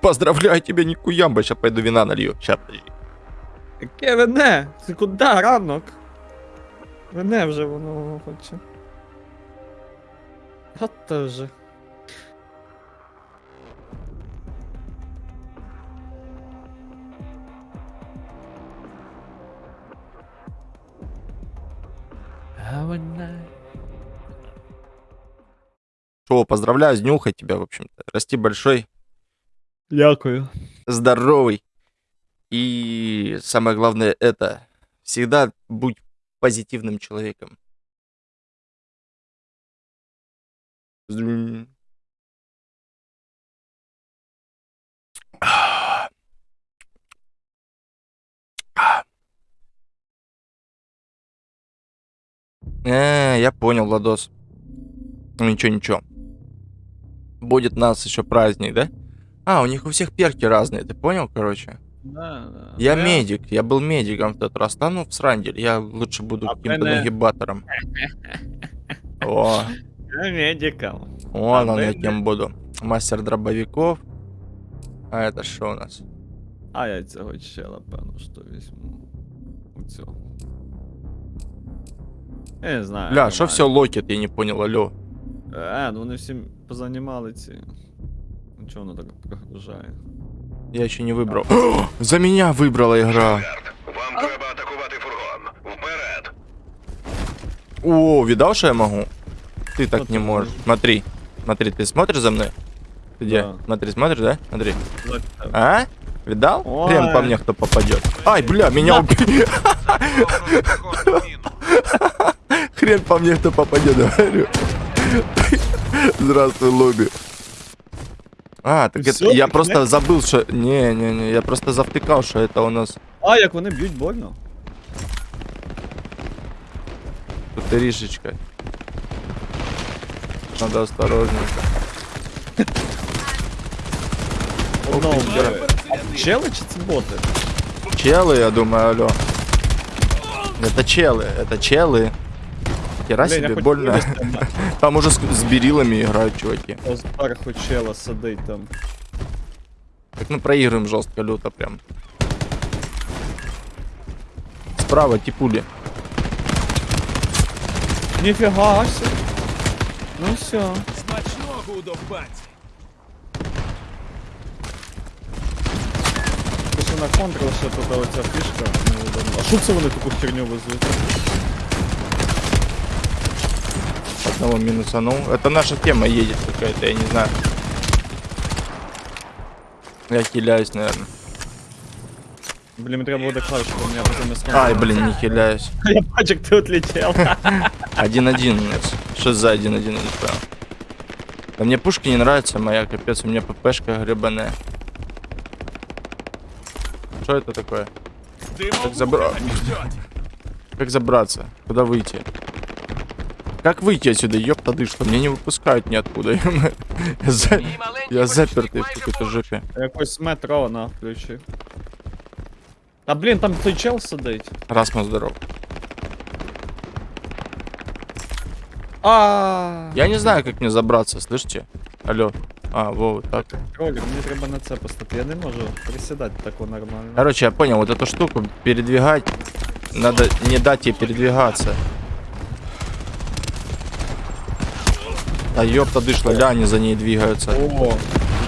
Поздравляю тебя, Никуямба, сейчас пойду вина налью. Сейчас, подожди. Яке вине? Ти куди ранок? Вине вже воно хоче. От то вже. Шо, поздравляю, с днюхой тебя, в общем-то. Расти большой, Дякую. здоровый. И самое главное это, всегда будь позитивным человеком. Э, я понял, Владос. Ну ничего, ничего. Будет нас еще праздник, да? А, у них у всех перки разные, ты понял, короче? Да, да. Я Ну, медик, я был медиком в тот раз. Да ну в срандель, я лучше буду А каким-то мене- нагибатором. О, Я медиком. вон А он я кем буду. Мастер дробовиков. А это что у нас? А я цього чела, певно, що візьму. У цього. Я не знаю. Бля, что все локет, я не понял, алло. Е, ну вони всі позанімали ці. Ну чого воно так прогружає? Я еще не выбрал. За меня выбрала игра. Вам треба атакувати фургон. Вперед! О, видал, что я могу? Ты так Вот не ты можешь. можешь. Смотри, смотри, ты смотришь за мной? Ты Где? Да. Смотри, смотришь, да? Смотри. Так, так. А? Видал? Хрен по Ой. мне кто попадет. Ай, бля, меня убили. Хрен по мне кто попадет, говорю. Здравствуй, лобби. А, так это, я просто забыл, что... Не-не-не, я просто завтыкал, что это у нас А, як вони б'ють больно. тут ришечка. Надо осторожненько. Одного ти, вбили. А Чели чи це боти? Челы, я думаю, алло. Это челы, это челы. Хера Блін, я себе, хоч больно. вилізти на- Там уже с, с берилами играют чуваки. Ось Зверху чела сидить там. Так мы проигрываем жестко, люто прям. Справа типули. Ніфіга себе. Ну все. Смачного удовбать. Пише на контрол ще тут оця фішка. невідомо. А що це вони таку херню везуть? Одного минусанул. Это наша тема едет какая-то, я не знаю. Я хиляюсь, наверное. Блін, мені треба буде клавішу, бо у мене потім не скажу. Ай, блин, не хиляюсь. Я бачу, як ти отлетел. 1-1 у нас. Что за 1-1, я не понял. Да мне пушки не нравятся, моя, капец, у меня ППшка гребаная. Что это такое? Дымовуха забра- ждет. Как забраться? Куда выйти? Как выйти отсюда? Ёпта дышка, меня не выпускают ниоткуда. Я, за- Мій маленький я помічник запертый в майже какой-то поруч. жопе. Якось метро на включи. Та блін, там той чел сидить. Расмус здоров. А. Я не знаю, как мне забраться, слышите? Алло. А, во, вот так. Кролик, мені треба на це поставити. Я не можу присідати тако нормально. Короче, я понял, вот эту штуку передвигать, надо не дать ей передвигаться. А ёпта дышла, ля, они за ней двигаются. О,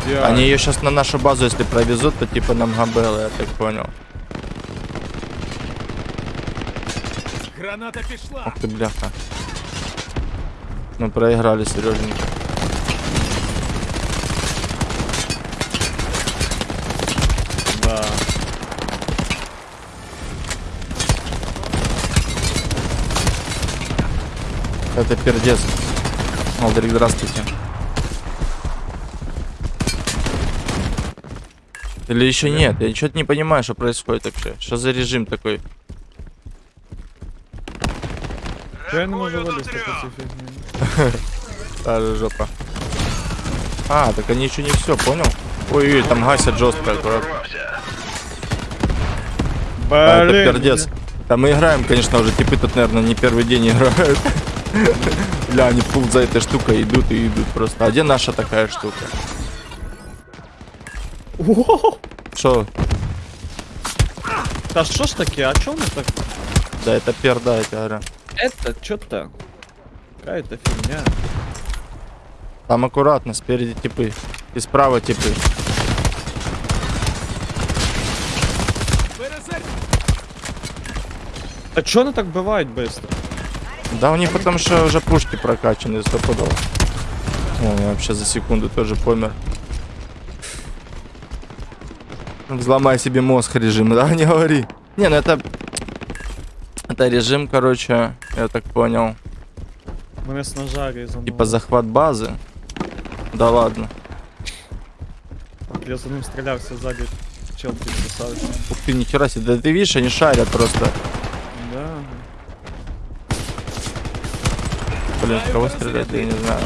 идеально. Они ее сейчас на нашу базу, если провезут, то типа нам габелы, я так понял. Граната пішла! Ах ты, бляха. Мы проиграли, Сереженька. Да. Это пердец. Алдрик, здравствуйте. Или еще нет? Я что-то не понимаю, что происходит вообще. Что за режим такой? Чого я не можу Рахую до вилізти по трьох. цій фігні? Та же жопа. А, так они еще не все, понял? Ой-ой, там гасят жестко аккуратно. Прорвався. А, это Блін, пердец. Да мы играем, конечно, уже типы тут, наверное, не первый день играют. Бля, они пул за этой штукой идут и идут просто. А где наша такая штука? Что? Та що ж таке, а чому ми так? Да, это перда, тебе говорю. Это что-то. Какая-то фигня. Там аккуратно, спереди типы. И справа типы. А чё они так бывают быстро? Да у них потому что уже пушки прокачаны стопудово. О, я вообще за секунду тоже помер. Взломай себе мозг режим, да, не говори. Не, ну это... Это режим, короче, я так понял. Мене з ножа різануло. Типа захват базы. Да ладно. Я за ним стрілявся ззаді. Чел підписався. Ух ты, нихера себе. Да ты видишь, они шарят просто. Блин, в кого стрелять, я не знаю.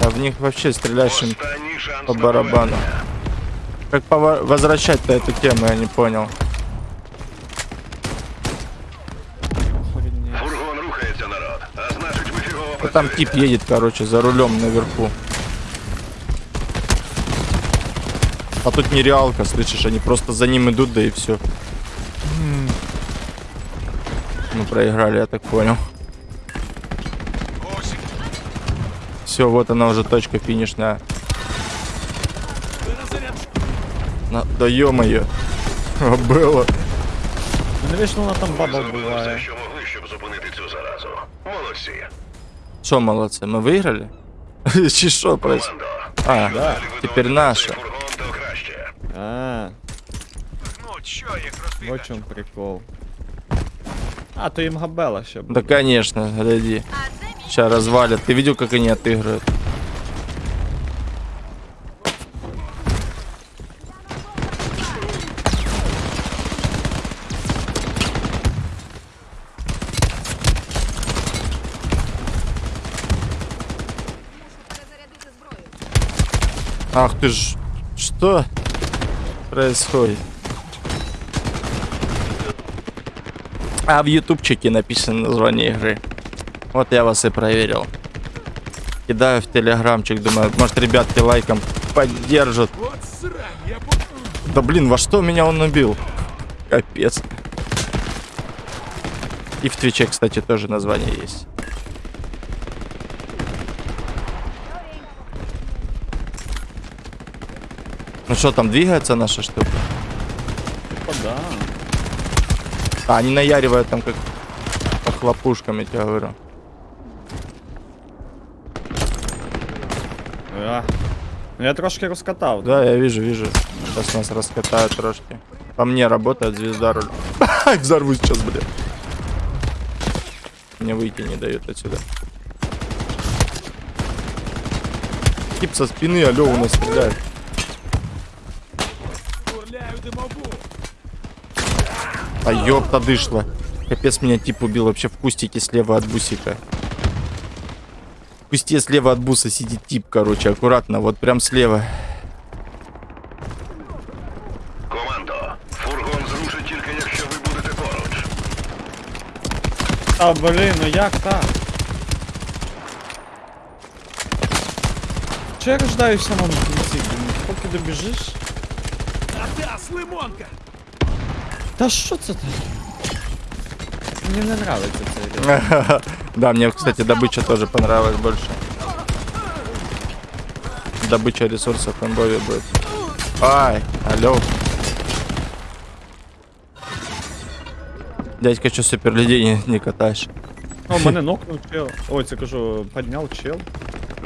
А в них вообще стреляешь им Останній шанс по на барабану. Как пова- возвращать-то эту тему, я не понял. Охренеть. Фургон рухається, народ. А значить, ви фігово А там тип едет, короче, за рулем наверху. А тут нереалка, слышишь, они просто за ним идут, да и все. Мы проиграли, я так понял. Осік, Все, вот она уже точка финишная. перезаряд. На... Да ё-моё. Было. Ну не вічно вона там баба Зробили все, буває. що могли, щоб зупинити цю заразу. Молодці. Что, молодцы, мы выиграли? Чи что происходит? Командо. А, Що далі ви теперь доведете наша. цей Фургон, то краще. А, Ну, чо їх в розбігати? чому прикол. А, то їм габела ще Да, конечно, гляди. Сейчас развалят. Ты видел, как они отыгрывают? Ах ты ж... Что происходит? А в ютубчике написано название игры. Вот я вас и проверил. Кидаю в телеграмчик, думаю, может ребятки лайком поддержат. Да блин, во что меня он убил? Капец. И в Твиче, кстати, тоже название есть. Ну что, там двигается наша штука? Типа, да. А, они наяривают там как по хлопушкам, я тебе говорю. А. Ну я трошки розкатав. Да, я вижу, вижу. Сейчас нас раскатают трошки. По мне работает звезда руль. Взорвусь сейчас, блин. Мне выйти не дают отсюда. Тип со спины, алло, у нас стреляет. А ёпта дышла. Капец, меня тип убил вообще в кустике слева от бусика. В кусте слева от буса сидит тип, короче, аккуратно, вот прям слева. Командо. Фургон зрушить тільки, якщо ви будете поруч. А, блін, ну як так? Чи я рождаюсь в самому кінці, блін? Поки добіжиш? Атас, лимонка. Та що це таке? Мені не нравиться цей режим. Да, мне, кстати, добыча тоже понравилась больше. Добыча ресурсов в имбове будет. Ай, алло. Дядька, что супер людей не, не катаешь? О, мене нокнув чел. Ой, це кажу, підняв чел.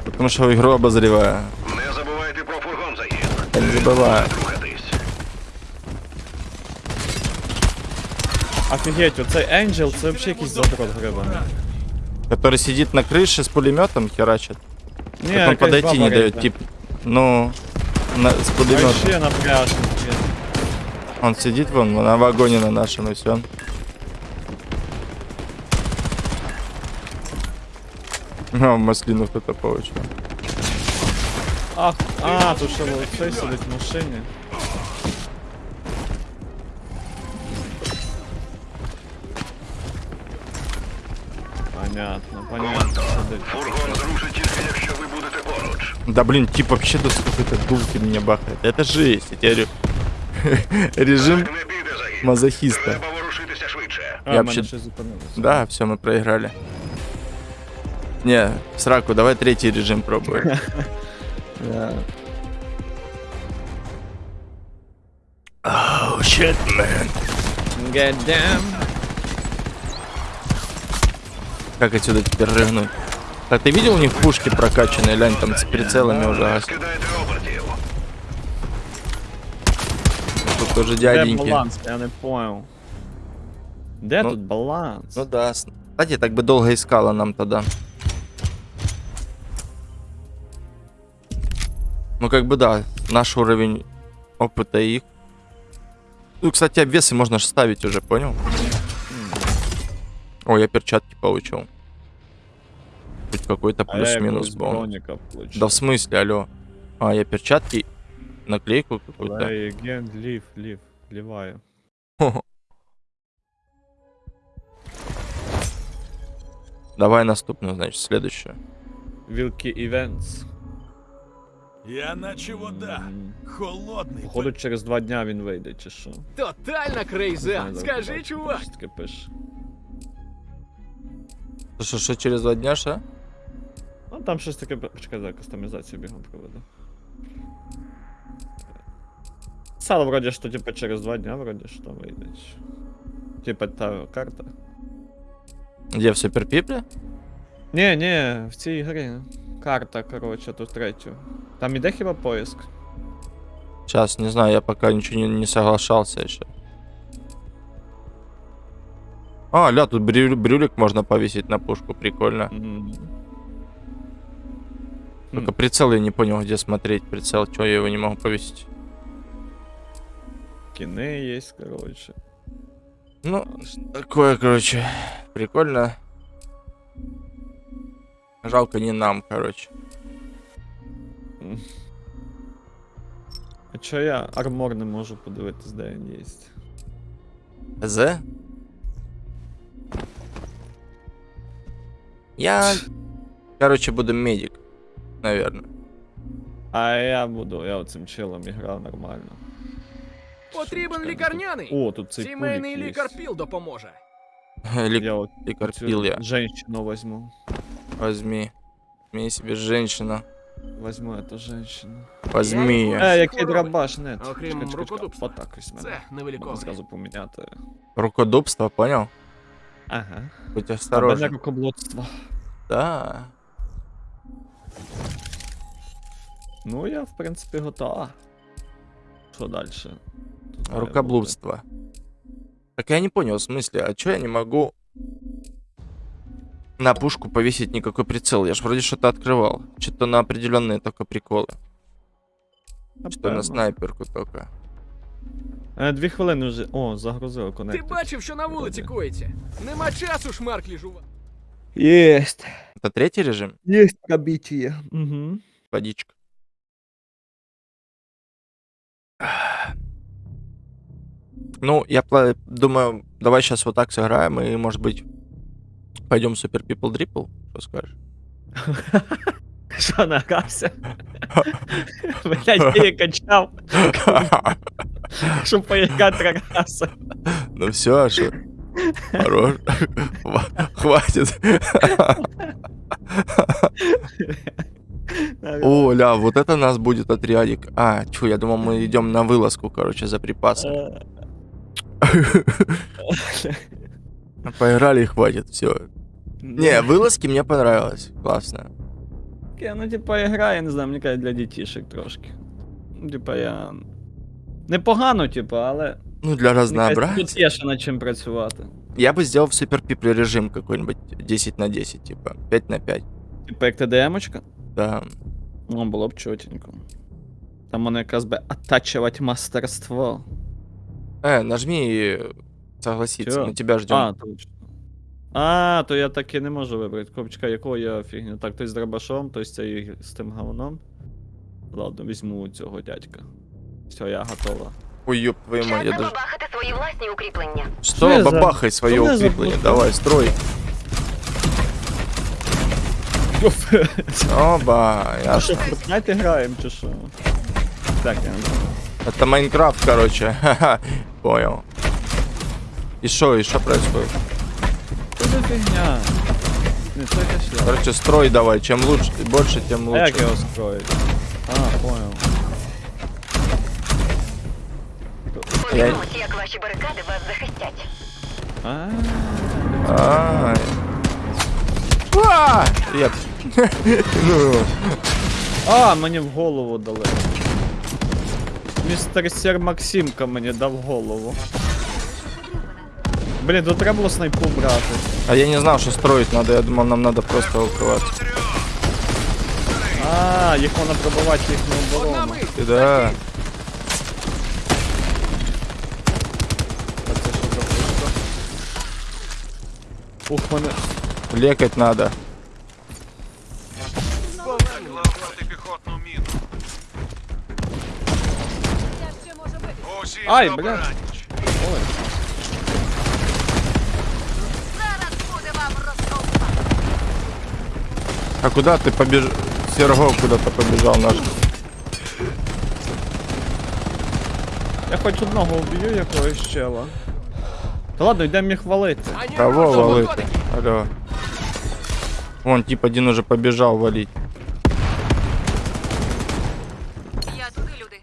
Потому что игру обозреваю. Не забувайте про фургон заїзд. Я не забываю. Офігеть, оцей Angel, це взагалі якийсь задрот грибаний. Который сидит на крыше с пулеметом херачит. Ні, Так он подойти не дает, тип. Ну, на, с А пулеметом. ще напряжно. Он сидит вон на вагоне на нашем и все. А, маслину кто-то получил. А, а, тут ще цей сидить в машині. Понятно, понятно. Сидить. Фургон зрушить тільки, якщо ви будете поруч. Да блин, тип вообще до какой-то дулки меня бахает. Это жесть, я тебе говорю. Режим Не піде загін. мазохиста. Треба ворушитися швидше. А, Я в мене вообще- щось зупинилося. Да, все, мы проиграли. Не, в сраку, давай третий режим пробуем. Oh, shit, man. Get down. Как отсюда теперь рыгнуть? Так, ты видел у них пушки прокачанные? Лянь, там с прицелами уже. обертів. Тут тоже Де дяденьки. баланс? Я не понял. Де Ну, тут баланс? Ну да. Кстати, так бы долго искала нам тогда. Ну как бы да, наш уровень опыта их. Ну, кстати, обвесы можно же ставить уже, понял? О, я перчатки получил. Хоть какой-то А я плюс-минус якогось был. броніка получив. Да в смысле, алло. А, я перчатки, наклейку какую-то. Play again, лів, лів, ліваю. Давай наступную, значит, следующую. Вілки Events. Я наче вода. Холодний. Походу через два дня він вийде, чи що? Тотальна Не крейза. знаю, Скажи, так, чувак. щось таке пише. Что, что, через два дня, что? Ну там щось таке. Почекай, за кастомізацію бігом проведу. Писало вроді, що типа через два дня вроді що вийде. Типа та карта. Где, в Суперпипле? Ні, ні, в цій грі. Карта, коротше, тут третю. Там іде хіба поиск. Сейчас, не знаю, я пока ничего не, не соглашался еще. А, ля, тут брю- брюлик можно повесить на пушку, прикольно. М. Только прицел я не понял, где смотреть прицел, чего я его не могу повесить. Кіни є, коротше. Ну, такое, короче, прикольно. Жалко не нам, короче. А чо я армор не можу подивитись, де він є? З? Я, короче, буду медик, наверное. А я буду, я оцим чилом грав нормально. Потрібен Чекай, лікарняний. О, тут цей Сімейний кулік є. лікар Піл допоможе. Лик- Я от Ликарпил цю я. женщину возьму. Возьми. Возьми себе женщину. Возьму эту женщину. Возьми. Я Е, який Здорово. драбаш, нет. Окрім Чекай, чекай, чекай. рукодупства. Отак ось мене. Це Можна невеликове. зразу поміняти. Рукодубство, понял? Ага. Будь А осторожен. рукоблудство. Да. Ну, я, в принципі, готова. Що далі? Рукоблудство. Так я не понял, в смысле, а чё я не могу на пушку повесить никакой прицел? Я ж вроде что-то открывал. Что-то на определенные только приколы. Что на снайперку только. Е, дві хвилини вже. О, загрузили Ти коннектор. бачив, що на вулиці коїться? Нема часу шмарклі жувати. Єсть. Это третий режим? Єсть пробиття. Угу. Водичка. Ну, я пла- думаю, давай сейчас вот так сыграем и, может быть, пойдем Super People Dripple. Что скажешь? Що нагався? Блять, я качав, щоб поіграти три рази. Ну все, а что? Хорош. Хва- Хватит. О, ля, вот это нас будет отрядик. А, чу, я думал, мы идем на вылазку, короче, за припасами. Поиграли и хватит, все. Не, вылазки мне понравилось. Классно. Таке, ну, типа, ігра, я не знаю, мені кажуть, для дітішек трошки. Ну, Типа, я. Непогано, типа, але. Ну, для мені кажеться, разнообразия. Тут є ще над чим працювати. Я бы сделал супер пипли режим какой-нибудь 10 на 10, типа 5 на 5. Типа, як ТДМочка. Да. Ну, було б чотенько. Там воно якраз би оттачувати мастерство. Э, нажми э, согласиться, Чё? мы тебя ждем. А, точно. А, то я таки не можу вибрати. Копчика, якого я фігню. Так, той з дробашом, той з, цією- з тим говном. Ладно, візьму цього дядька. Все, я готова. Ой, ёб твою мать, я даже... забабахати свої власні укріплення. Что, я за- бабахай свое что я за укрепление, бабах? давай, строй. Оба, я... що, Fortnite граємо чи що? Так, я не знаю. Это Майнкрафт, короче. Ха-ха, Понял. И что, и что происходит? Що за фігня? Не, це якась шляпа. Короче, строй давай, чем лучше, больше, тем А як лучше. його строїть? А, понял. Подивимося, як ваші барикади вас захистять. А, Ай. А! Еп. Ну, А, мені в голову дали. Містер Сер Максимка мені дав голову. Блін, тут треба було снайпу брати. А я не знал, что строить надо, я думал, нам надо просто укрываться. А, їх можна пробивати їхню Одна оборону. мить. Ты да. А це що за пушка? Ух, мене. Лекать надо. Протипіхотну міну. Усі Ай, на бля. обраніч. Ой. А куда ты побежал? Серго куда-то побежал наш. Я хоч одного вб'ю якогось чела. Та ладно, йдемо їх валити. Кого оружие валит? готовы. Алло. Вон, тип один уже побежал валить. Я туди, люди.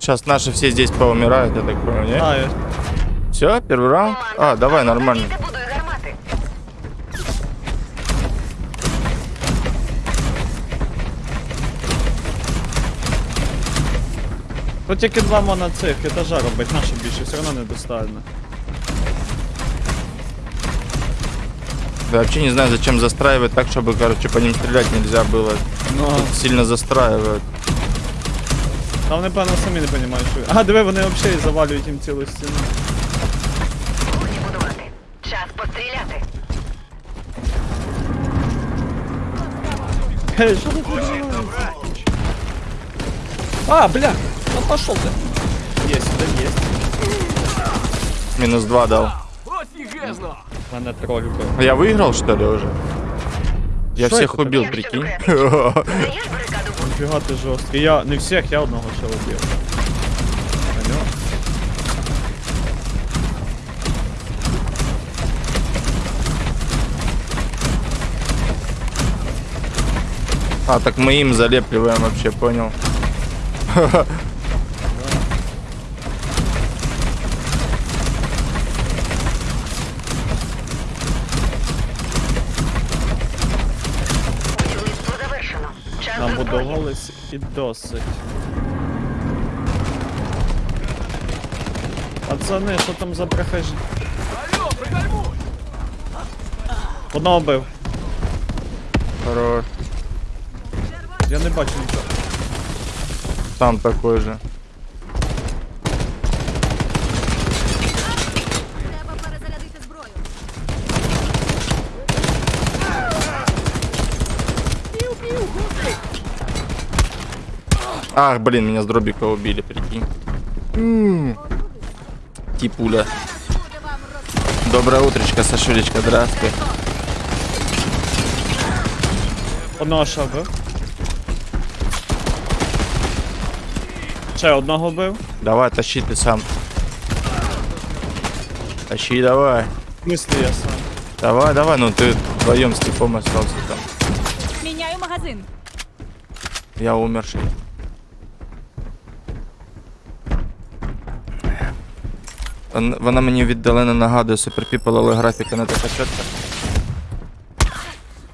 Сейчас наши все здесь поумирают, я так понял, не? А, я... Все, первый раунд? А, давай, нормально. Ти будуй гармати. Тут тільки два можна цих етажа робить, наше більше, все одно недостатньо. Да вообще не знаю, зачем застраивать так, чтобы, короче, по ним стрелять нельзя было. Ну, Тут сильно застраивают. там вони, певно, самі не розуміють, що. А, диви, вони взагалі завалюють їм цілу стіну. Эй, что тут відбувається? А, бля, ну пошел ты. Есть, да есть. Минус два дал. Офигезно! Мене троль був. А Я выиграл, что ли, уже? Я Что всех это убил, такое? прикинь. Даєш барикаду будь. Ніфіга ти жорсткий. Я не всіх, я одного ще убив. А, так мы им залепливаем вообще, понял. Будівництво завершено. Час до зброї. Набудувались і досить. Пацани, що там за прохожі? Алло, пригальмуй! Одного бив. Хорош. Я не бачу нічого. Там такой же. Треба перезарядити зброю. Ах, блин, меня с дробика убили, прикинь. М. Типуля. Доброе утречко, Сашулечка, здравствуй. Одного ще Ще одного бив. Давай, тащи ты сам. Тащи, давай. В я сам. Давай, давай, ну ты вдвоем с типом остался там. Міняю магазин. Я умерший. Вон- Вона мені віддалено нагадує Super People, але графіка не така чітка.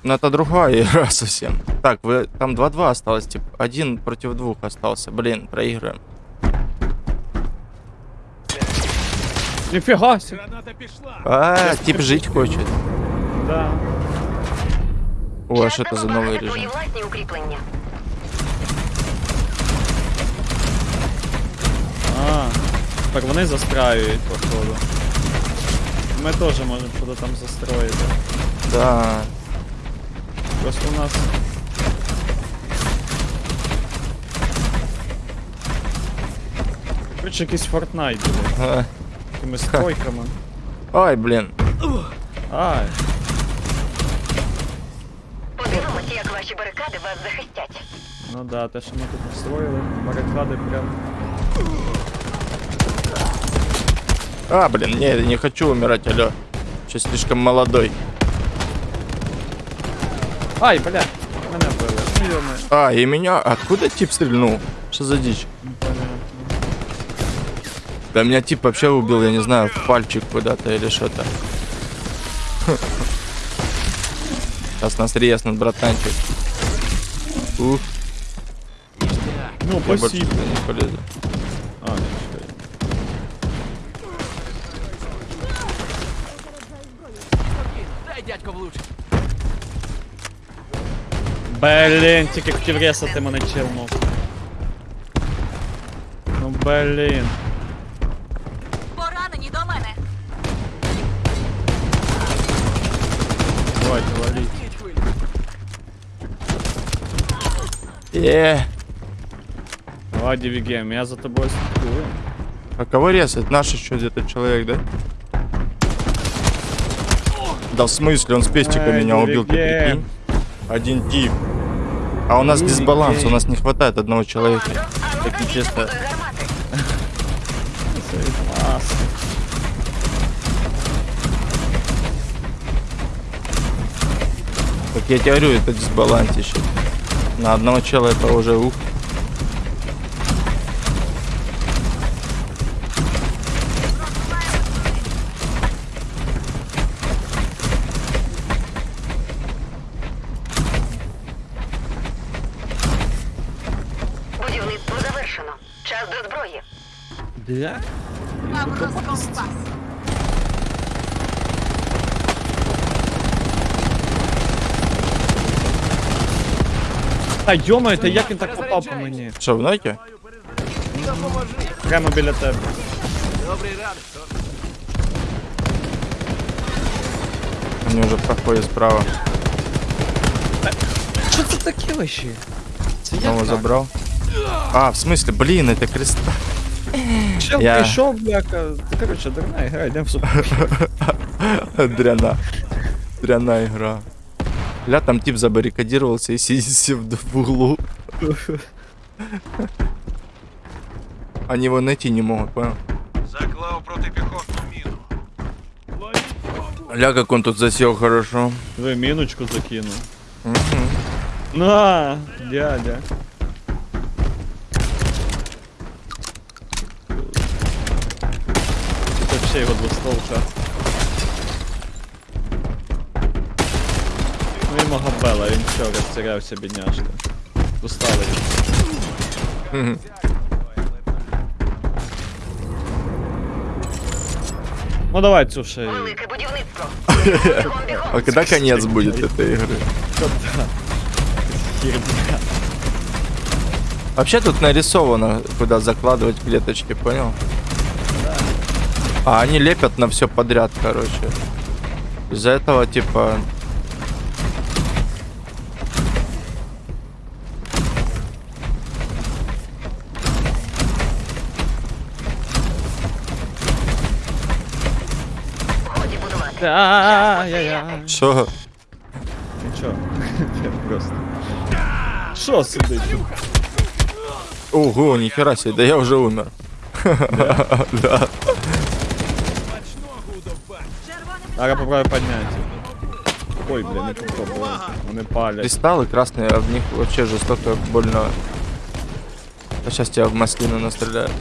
Ну это другая игра совсем. Так, вы там 2-2 осталось, типа, один против двух остался. Блин, проигрываем. Ніфіга сі. Граната пішла. А, тип жить хочет. Да. О, а что это за новый Твої режим? власні укріплення. А, так вони застраюють, походу. Ми теж можемо щось там застроїти. Да. Просто у нас. Короче, якийсь Fortnite буде. А, Такими стройками. Ой, блин. Ай. Подивимося, як ваші барикади вас захистять. Ну да, те, що ми тут построїли, барикади прям. А, блин, не, не хочу умирать, алло. Еще слишком молодой. Ай, бля, мене били. Ну. А, и меня... Откуда тип стрельнул? Что за дичь? Да меня тип вообще убил, я не знаю, в пальчик куда-то или что-то. Сейчас нас резнут, братанчик. Ух, Ну, я спасибо. не полезу. А, нічого. Дай дядько влучить. Блін, тільки хотів ресати мене челнув. Ну блін. Поранені до мене. Давайте, валіть. Е, Давай, Дивигем, я за тобой слідкую. а кого резать? Наш еще где-то человек, да? Да в смысле, он с пестика Ай, меня убил, ты Дивиген. прикинь? Один тип. А у нас дисбаланс, у нас не хватает одного человека. Так нечестно. Как я тебе говорю, это дисбалансище. На одного человека уже ух. Будівництво завершено. Час до зброї. Для? Вам розкомпас. Та йомаю, та як він так попав по мені? Что, в ноте? Допоможи. Прямо біля тебе. Добрий ранок. Тор. Они уже проходят справа. Що це таке вообще? Це як Снова так? забрал. А, в смысле, блин, это креста. Чел Я- прийшов, бляка. Ти, короче, дурна гра, йдемо в суп. Дряна. Дряна игра. Ля, там тип забаррикадировался и сидит в в углу. Они его найти не могут, понял? Заклав протипіхотну міну. Ля, как он тут засел хорошо. Ви міночку закинув. Мгм. На, дядя. вообще його двостволка. Ну і Магабела, він все, розтірявся, бідняшка. Устали. Мгм. Ну давай, Цуша. і- Велике будівництво. Бігом, бігом. А когда конец будет этой игры? Херня. Вообще тут нарисовано, куда закладывать клеточки, понял? А они лепят на все подряд, короче. Из-за этого, типа... Годі будувати. Та-я-я. Что? Нічого. Я просто. Сидить? тут? Ого, нихера себе, да я уже умер. Да. Зараз попробую подняться. Ой, бля, не попробую. Вони палять. Кристаллы красные, а в них вообще жестоко больно. А сейчас тебя в маслину настреляют.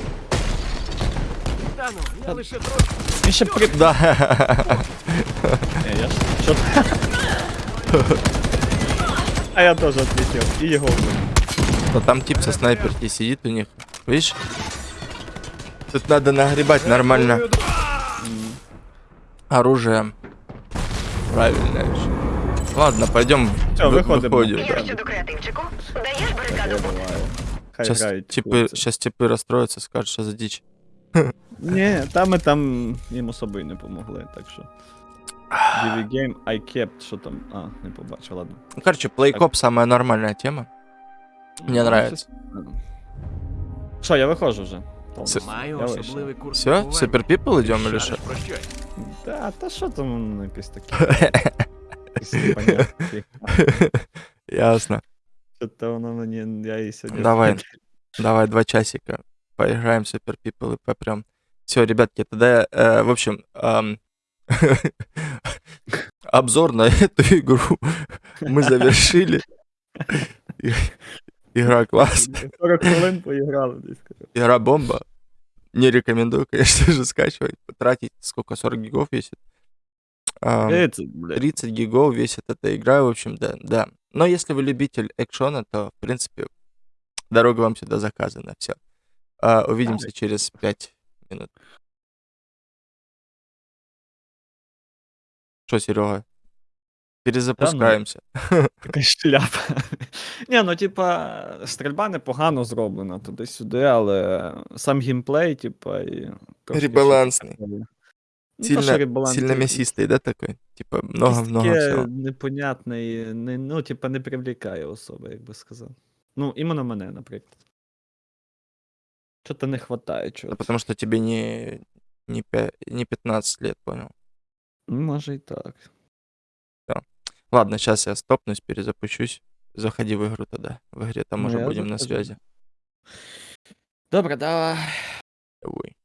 Та ну, я лише трохи. Він ще при... Да. Не, я ж... Що ти? А я теж отлетів. І його вбив. Но там тип со снайперки сидит у них. Видишь? Тут надо нагребать нормально оружием. Правильно. ещё. Ладно, пойдем. Всё, выходим. Выходим, Як да. щодо креативчику? Даєш барикаду? Буває. Хай Сейчас грають. типы, хлопці. сейчас типы расстроятся, скажут, что за дичь. Ні, там ми там їм особо й не помогли, так що. DV Game, I kept, що там. А, не побачив, ладно. Ну, короче, плейкоп самая нормальная тема. Мне Ну, нравится. щось- Що, я виходжу вже. С- Маю Я вийшов. особливий курс. Все, лікування. супер пипл идем или Шариш что? про щось. Та, та що там ну, якесь таке. якесь непонятне. Ясно. Що-то воно мені, я і сьогодні. Давай. Давай два часика. Поиграем в супер пипл и попрем. Все, ребятки, тогда, э, в общем, ам, обзор на эту игру мы завершили. Игра класс. 40 хвилин поіграли десь. Игра бомба. Не рекомендую, конечно же, скачивать. Тратить сколько? 40 гигов весит? Ам, 30, блядь. 30 гигов весит эта игра, в общем, да, да. Но если вы любитель экшона, то, в принципе, дорога вам сюда заказана. Все. увидимся через 5 минут. Что, Серега? Перезапускаемся. Така шляпа. Ні, ну типа, стрільба непогано зроблена туди-сюди, але сам геймплей, типа, і. Ребалансний. Ну, Сильно, сильно мясистый, да, такой? Типа, много-много всего. непонятне, не, ну, типа, не привлікає особи, як би сказав. Ну, іменно мене, наприклад. Чого-то не хватає Да чого. потому что тебе не, не, не 15 лет, понял? Ну, може і так. Ладно, сейчас я стопнусь, перезапущусь. Заходи в игру тогда. В игре там ну, уже будем захожу. на связи. Добро, давай. Давай.